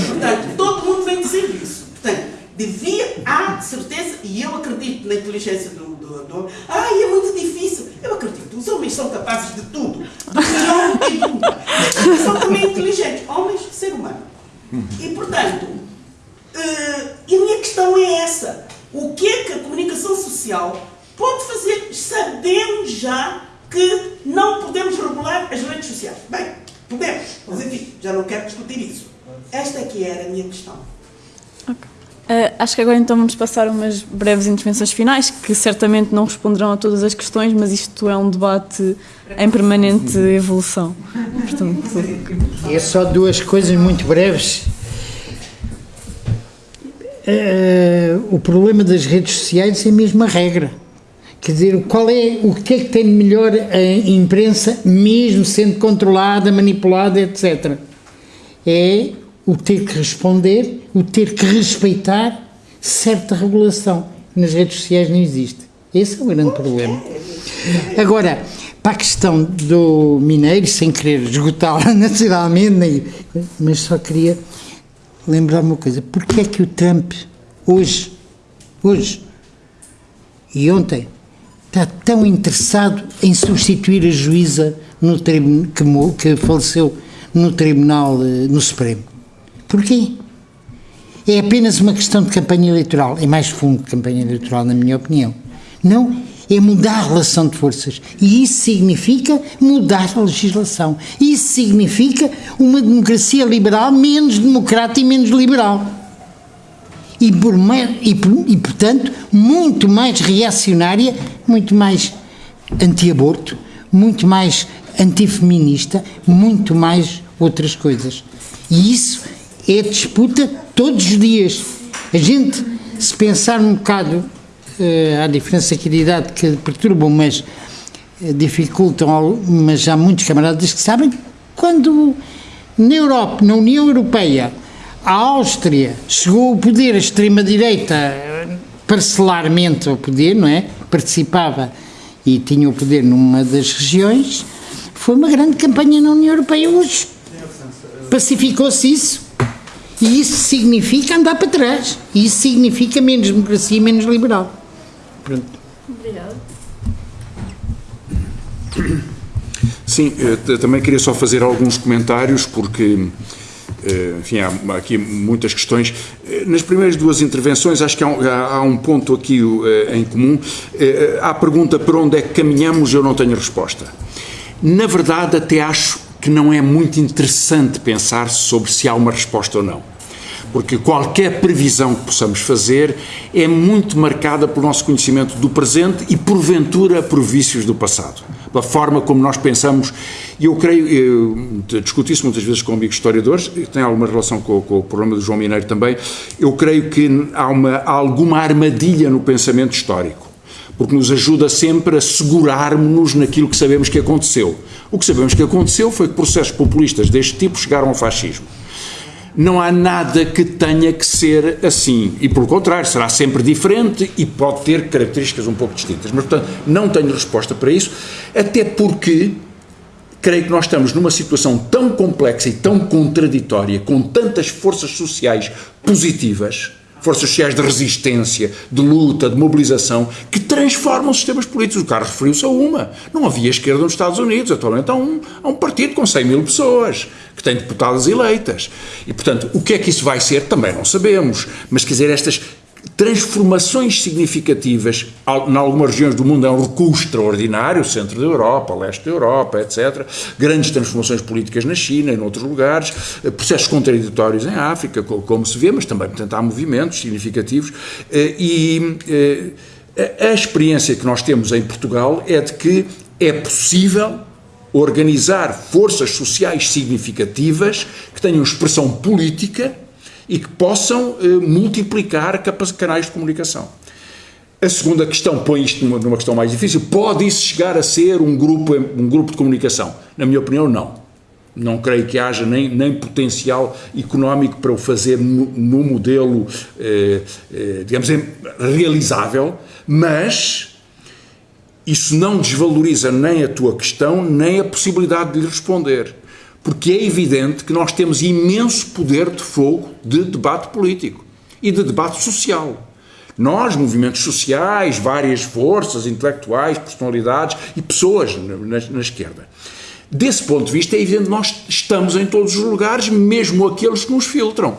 Portanto, todo mundo vem dizer isso. Portanto, devia, há certeza, e eu acredito na inteligência do, do, do ai, é muito difícil. Eu acredito, os homens são capazes de tudo. De e tudo. São também inteligentes, homens, ser humano. E, portanto, uh, e a minha questão é essa. O que é que a comunicação social pode fazer? Sabemos já que não podemos regular as redes sociais. Bem, podemos, mas enfim, já não quero discutir isso. Esta é que era a minha questão. Okay. Uh, acho que agora então vamos passar umas breves intervenções finais, que certamente não responderão a todas as questões, mas isto é um debate em permanente evolução. Portanto, é só duas coisas muito breves. Uh, o problema das redes sociais é a regra. Quer dizer, qual é, o que é que tem de melhor a imprensa, mesmo sendo controlada, manipulada, etc. É o ter que responder, o ter que respeitar certa regulação. Nas redes sociais não existe. Esse é o grande problema. Agora, para a questão do mineiro, sem querer esgotá-la nacionalmente, mas só queria lembrar uma coisa. Porquê é que o Trump, hoje, hoje e ontem, está tão interessado em substituir a juíza no que, que faleceu no Tribunal, eh, no Supremo? Porquê? É apenas uma questão de campanha eleitoral. É mais fundo de campanha eleitoral, na minha opinião. Não é mudar a relação de forças. E isso significa mudar a legislação. Isso significa uma democracia liberal menos democrática e menos liberal. E, por, e, e portanto, muito mais reacionária, muito mais anti-aborto, muito mais antifeminista, muito mais outras coisas. E isso é disputa todos os dias. A gente, se pensar um bocado uh, há diferença aqui de idade que perturbam, mas uh, dificultam, mas há muitos camaradas que sabem, quando na Europa, na União Europeia, a Áustria chegou ao poder, a extrema-direita, parcelarmente ao poder, não é? Participava e tinha o poder numa das regiões, foi uma grande campanha na União Europeia hoje. Pacificou-se isso. E isso significa andar para trás. E isso significa menos democracia e menos liberal. Pronto. Obrigada. Sim, eu também queria só fazer alguns comentários, porque, eh, enfim, há aqui muitas questões. Eh, nas primeiras duas intervenções, acho que há um, há um ponto aqui eh, em comum. Há a pergunta para onde é que caminhamos, eu não tenho resposta. Na verdade, até acho que não é muito interessante pensar sobre se há uma resposta ou não porque qualquer previsão que possamos fazer é muito marcada pelo nosso conhecimento do presente e, porventura, por vícios do passado. Pela forma como nós pensamos, e eu creio, eu discuti isso muitas vezes com amigos historiadores, e tem alguma relação com, com, o problema do João Mineiro também, eu creio que há, uma, há alguma armadilha no pensamento histórico porque nos ajuda sempre a segurarmos-nos naquilo que sabemos que aconteceu. O que sabemos que aconteceu foi que processos populistas deste tipo chegaram ao fascismo não há nada que tenha que ser assim. E, pelo contrário, será sempre diferente e pode ter características um pouco distintas. Mas, portanto, não tenho resposta para isso, até porque creio que nós estamos numa situação tão complexa e tão contraditória, com tantas forças sociais positivas forças sociais de resistência, de luta, de mobilização, que transformam sistemas políticos. O Carlos referiu-se a uma. Não havia esquerda nos Estados Unidos. Atualmente há um, há um partido com 100 mil pessoas, que tem deputadas eleitas. E, portanto, o que é que isso vai ser também não sabemos. Mas, quer dizer, estas transformações significativas em algumas regiões do mundo é um recuo extraordinário, centro da Europa, leste da Europa, etc. Grandes transformações políticas na China e noutros lugares, eh, processos contraditórios em África, como se vê, mas também, portanto, há movimentos significativos eh, e eh, a experiência que nós temos em Portugal é de que é possível organizar forças sociais significativas que tenham expressão política e que possam eh, multiplicar canais de comunicação. A segunda questão põe isto numa, numa, questão mais difícil. Pode isso chegar a ser um grupo, um grupo de comunicação? Na minha opinião, não. Não creio que haja nem, nem potencial económico para o fazer no, no modelo, eh, eh, digamos, realizável, mas isso não desvaloriza nem a tua questão, nem a possibilidade de lhe responder porque é evidente que nós temos imenso poder de fogo de debate político e de debate social. Nós, movimentos sociais, várias forças intelectuais, personalidades e pessoas na, na, esquerda. Desse ponto de vista, é evidente que nós estamos em todos os lugares, mesmo aqueles que nos filtram.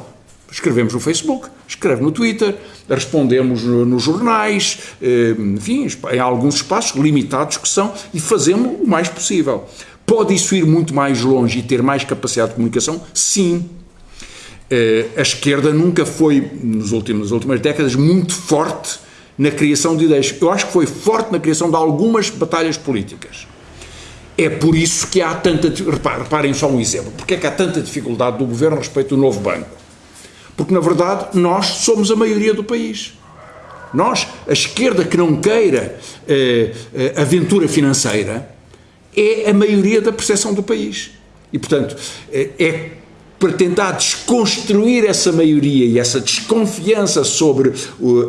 Escrevemos no Facebook, escreve no Twitter, respondemos nos jornais, eh, enfim, em alguns espaços limitados que são, e fazemos o mais possível. Pode isso ir muito mais longe e ter mais capacidade de comunicação? Sim. Eh, a esquerda nunca foi, nos últimos, nas últimas décadas, muito forte na criação de ideias. Eu acho que foi forte na criação de algumas batalhas políticas. É por isso que há tanta. Reparem só um exemplo. Porque é que há tanta dificuldade do governo a respeito do novo banco? Porque, na verdade, nós somos a maioria do país. Nós, a esquerda que não queira eh, eh aventura financeira, é a maioria da percepção do país. E, portanto, é, é para tentar desconstruir essa maioria e essa desconfiança sobre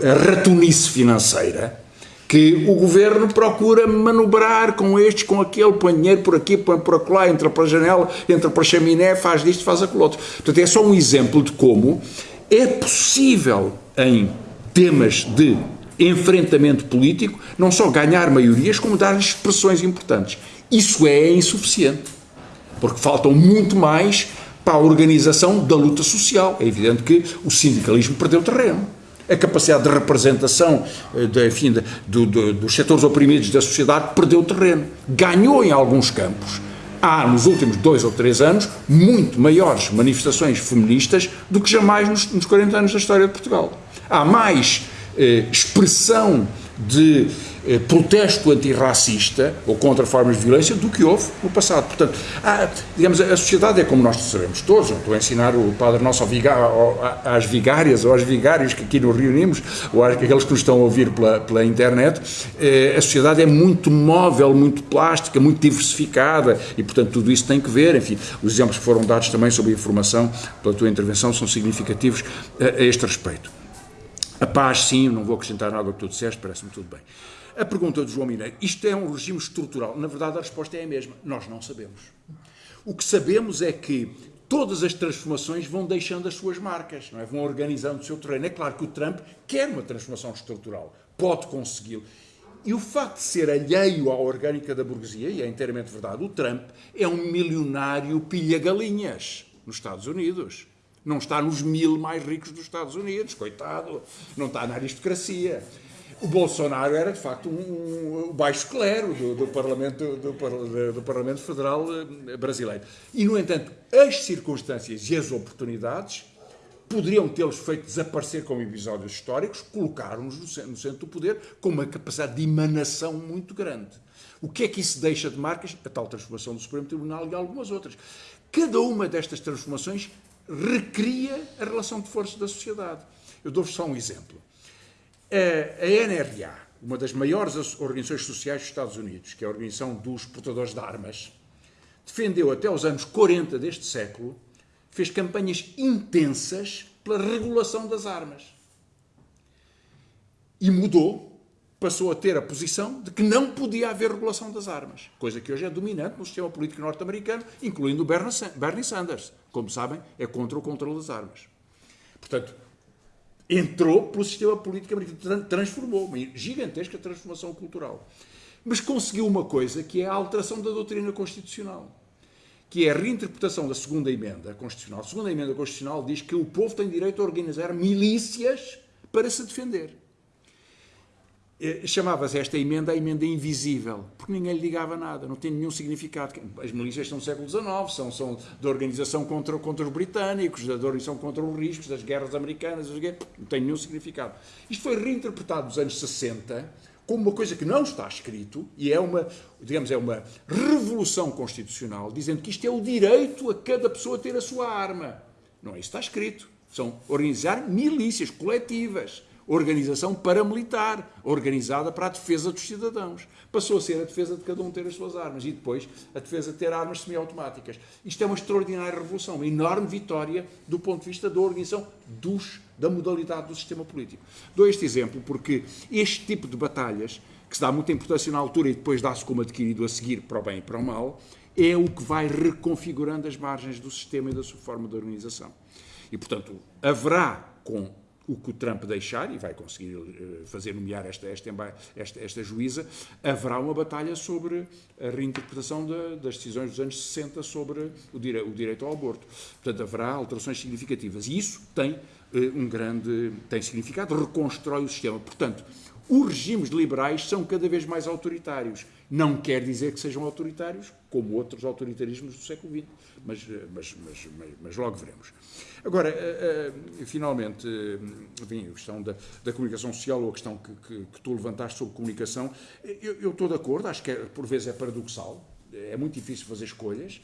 a ratonice financeira que o governo procura manobrar com estes, com aquele, põe dinheiro por aqui, põe por acolá, entra para a janela, entra para a chaminé, faz disto, faz aquilo outro. Portanto, é só um exemplo de como é possível, em temas de enfrentamento político, não só ganhar maiorias, como dar expressões importantes. Isso é insuficiente, porque faltam muito mais para a organização da luta social. É evidente que o sindicalismo perdeu terreno. A capacidade de representação eh, de, enfim, de, do, do, dos setores oprimidos da sociedade perdeu terreno. Ganhou em alguns campos. Há, nos últimos dois ou três anos, muito maiores manifestações feministas do que jamais nos, nos 40 anos da história de Portugal. Há mais eh, expressão de eh, protesto antirracista ou contra formas de violência do que houve no passado. Portanto, há, digamos, a sociedade é como nós sabemos todos, estou a ensinar o Padre Nosso ao, às vigárias ou aos vigários que aqui nos reunimos, ou àqueles que nos estão a ouvir pela, pela internet, eh, a sociedade é muito móvel, muito plástica, muito diversificada e, portanto, tudo isso tem que ver. Enfim, os exemplos que foram dados também sobre a informação pela tua intervenção são significativos a, a este respeito. A paz, sim, não vou acrescentar nada ao que tu disseste, parece-me tudo bem. A pergunta do João Mineiro, isto é um regime estrutural? Na verdade, a resposta é a mesma. Nós não sabemos. O que sabemos é que todas as transformações vão deixando as suas marcas, não é? vão organizando o seu terreno. É claro que o Trump quer uma transformação estrutural, pode consegui-lo. E o facto de ser alheio à orgânica da burguesia, e é inteiramente verdade, o Trump é um milionário pilha-galinhas nos Estados Unidos. Não está nos mil mais ricos dos Estados Unidos, coitado. Não está na aristocracia. O Bolsonaro era, de facto, um, um baixo clero do, do, Parlamento, do, do, Parlamento Federal eh, brasileiro. E, no entanto, as circunstâncias e as oportunidades poderiam tê-los feito desaparecer como episódios históricos, colocaram-nos no centro, do poder com uma capacidade de emanação muito grande. O que é que isso deixa de marcas? A tal transformação do Supremo Tribunal e algumas outras. Cada uma destas transformações recria a relação de forças da sociedade. Eu dou-vos só um exemplo. A NRA, uma das maiores organizações sociais dos Estados Unidos, que é a Organização dos Portadores de Armas, defendeu até os anos 40 deste século, fez campanhas intensas pela regulação das armas. E mudou, passou a ter a posição de que não podia haver regulação das armas, coisa que hoje é dominante no sistema político norte-americano, incluindo Bernie Sanders. Como sabem, é contra o controle das armas. Portanto, entrou pelo sistema político americano, transformou, uma gigantesca transformação cultural. Mas conseguiu uma coisa que é a alteração da doutrina constitucional, que é a reinterpretação da segunda emenda constitucional. A segunda emenda constitucional diz que o povo tem direito a organizar milícias para se defender. Eh, chamava-se esta emenda a emenda invisível, porque ninguém lhe ligava nada, não tem nenhum significado. As milícias são do século XIX, são, são da organização contra, contra os britânicos, da organização contra os riscos, das guerras americanas, não tem nenhum significado. Isto foi reinterpretado nos anos 60 como uma coisa que não está escrito e é uma, digamos, é uma revolução constitucional, dizendo que isto é o direito a cada pessoa ter a sua arma. Não é isso que está escrito. São organizar milícias coletivas organização paramilitar, organizada para a defesa dos cidadãos. Passou a ser a defesa de cada um ter as suas armas e depois a defesa de ter armas semiautomáticas. Isto é uma extraordinária revolução, uma enorme vitória do ponto de vista da organização dos, da modalidade do sistema político. Dou este exemplo porque este tipo de batalhas, que se dá muita importância na altura e depois dá-se como adquirido a seguir para o bem e para o mal, é o que vai reconfigurando as margens do sistema e da sua forma de organização. E, portanto, haverá com o que o Trump deixar, e vai conseguir eh, fazer nomear esta, esta, esta, esta juíza, haverá uma batalha sobre a reinterpretação de, das decisões dos anos 60 sobre o, dire, o, direito ao aborto. Portanto, haverá alterações significativas. E isso tem uh, um grande tem significado, reconstrói o sistema. Portanto, os regimes liberais são cada vez mais autoritários. Não quer dizer que sejam autoritários, como outros autoritarismos do século XX, mas, eh, mas, mas, mas logo veremos. Agora, uh, uh, finalmente, uh, a questão da, da, comunicação social, ou a questão que, que, que tu levantaste sobre comunicação, eu, eu, estou de acordo, acho que é, por vezes é paradoxal, é muito difícil fazer escolhas,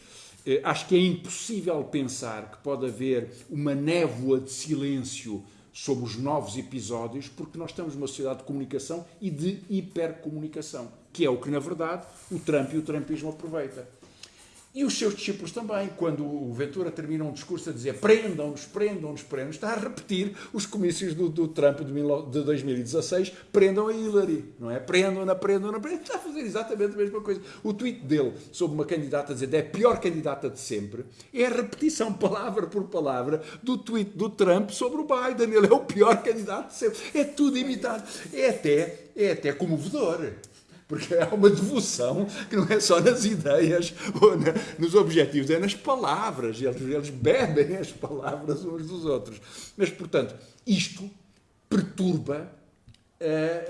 acho que é impossível pensar que pode haver uma névoa de silêncio sobre os novos episódios, porque nós estamos numa sociedade de comunicação e de hipercomunicação, que é o que, na verdade, o Trump e o Trumpismo aproveita. E os seus discípulos também, quando o Ventura termina um discurso a dizer prendam-nos, prendam-nos, prendam-nos, está a repetir os comícios do, do Trump de, de 2016, prendam a Hillary, não é? Prendam-na, prendam-na, prendam está a fazer exatamente a mesma coisa. O tweet dele sobre uma candidata a dizer é a pior candidata de sempre é a repetição, palavra por palavra, do tweet do Trump sobre o Biden. Ele é o pior candidato de sempre. É tudo imitado. É até, é até comovedor porque há uma devoção que não é só nas ideias ou na, nos objetivos, é nas palavras. Eles, eles bebem as palavras uns dos outros. Mas, portanto, isto perturba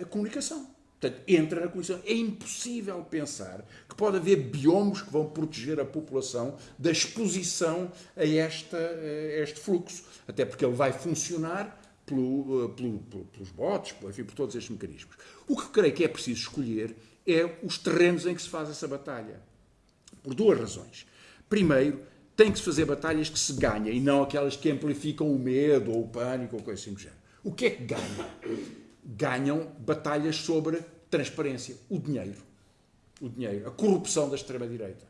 a comunicação. Portanto, entra na comunicação. É impossível pensar que pode haver biomas que vão proteger a população da exposição a, esta, a este fluxo. Até porque ele vai funcionar pelo, pelo, pelo, pelos bots, enfim, por todos estes mecanismos. O que creio que é preciso escolher é os terrenos em que se faz essa batalha. Por duas razões. Primeiro, tem que se fazer batalhas que se ganhem e não aquelas que amplificam o medo ou o pânico ou coisa assim do género. O que é que ganham? Ganham batalhas sobre transparência, o dinheiro. O dinheiro, a corrupção da extrema-direita.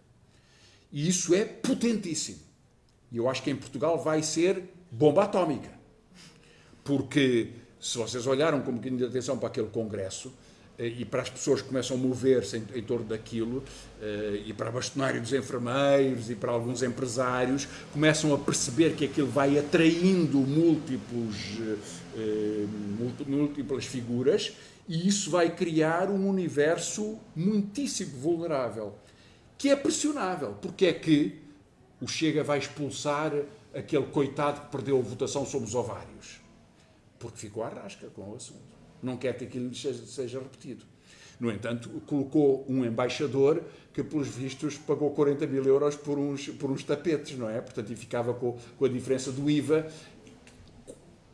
E isso é potentíssimo. E eu acho que em Portugal vai ser bomba atómica. Porque, se vocês olharam com um bocadinho de atenção para aquele congresso, e para as pessoas que começam a mover-se em, em, torno daquilo, eh, e para a bastonário dos enfermeiros e para alguns empresários, começam a perceber que aquilo vai atraindo múltiplos, eh, múltiplas figuras e isso vai criar um universo muitíssimo vulnerável, que é pressionável, porque é que o Chega vai expulsar aquele coitado que perdeu a votação sobre os ovários, porque ficou à rasca com o assunto não quer que aquilo seja, repetido. No entanto, colocou um embaixador que, pelos vistos, pagou 40 mil euros por uns, por uns tapetes, não é? Portanto, e ficava com, com a diferença do IVA.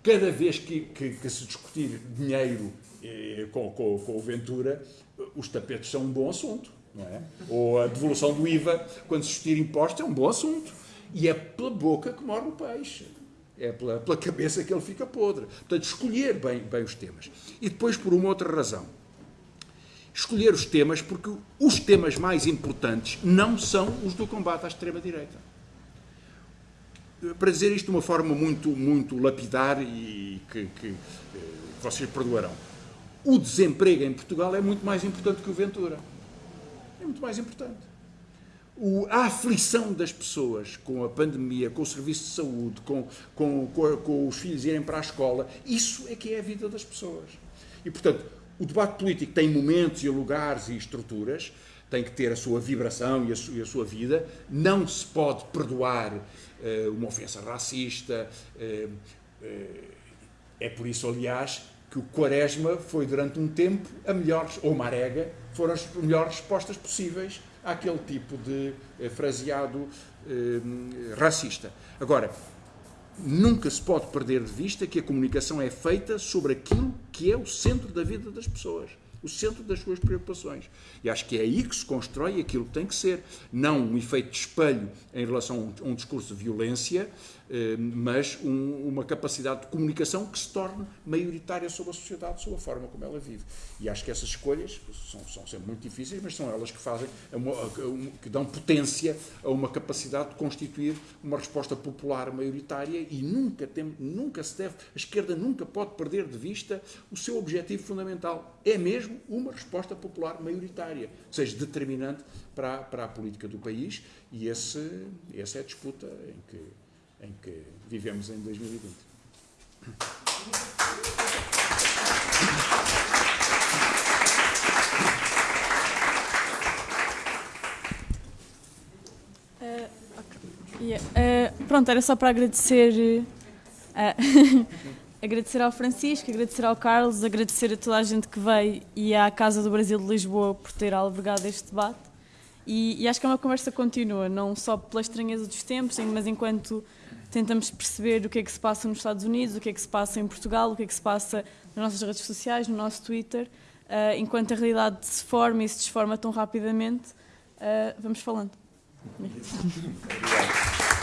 Cada vez que, que, que se discutir dinheiro eh, com, com, com o Ventura, os tapetes são um bom assunto, não é? Ou a devolução do IVA, quando se discutir impostos, é um bom assunto. E é pela boca que morre o peixe. É pela, pela cabeça que ele fica podre. Portanto, escolher bem, bem os temas. E depois, por uma outra razão. Escolher os temas porque os temas mais importantes não são os do combate à extrema-direita. Para dizer isto de uma forma muito, muito lapidar e que, que, que vocês perdoarão. O desemprego em Portugal é muito mais importante que o Ventura. É muito mais importante o, a aflição das pessoas com a pandemia, com o serviço de saúde, com, com, com, com, os filhos irem para a escola, isso é que é a vida das pessoas. E, portanto, o debate político tem momentos e lugares e estruturas, tem que ter a sua vibração e a, sua, e a sua vida, não se pode perdoar uh, uma ofensa racista. Uh, uh, é por isso, aliás, que o Quaresma foi durante um tempo a melhor, ou Marega, foram as melhores respostas possíveis àquele tipo de eh, fraseado eh, racista. Agora, nunca se pode perder de vista que a comunicação é feita sobre aquilo que é o centro da vida das pessoas, o centro das suas preocupações. E acho que é aí que se constrói aquilo que tem que ser, não um efeito de espelho em relação a um discurso de violência, mas um, uma capacidade de comunicação que se torne maioritária sobre a sociedade, sobre a forma como ela vive. E acho que essas escolhas são, são sempre muito difíceis, mas são elas que fazem, uma, que dão potência a uma capacidade de constituir uma resposta popular maioritária e nunca, tem, nunca se deve, a esquerda nunca pode perder de vista o seu objetivo fundamental. É mesmo uma resposta popular maioritária, seja determinante para, para a política do país e esse, essa é a disputa em que em que vivemos em 2020. Uh, okay. yeah. uh, pronto, era só para agradecer uh, agradecer ao Francisco, agradecer ao Carlos, agradecer a toda a gente que veio e à Casa do Brasil de Lisboa por ter albergado este debate. E, e acho que é uma conversa contínua, não só pela estranheza dos tempos, mas enquanto tentamos perceber o que é que se passa nos Estados Unidos, o que é que se passa em Portugal, o que é que se passa nas nossas redes sociais, no nosso Twitter, uh, enquanto a realidade se forma e se desforma tão rapidamente, uh, vamos falando. Obrigado.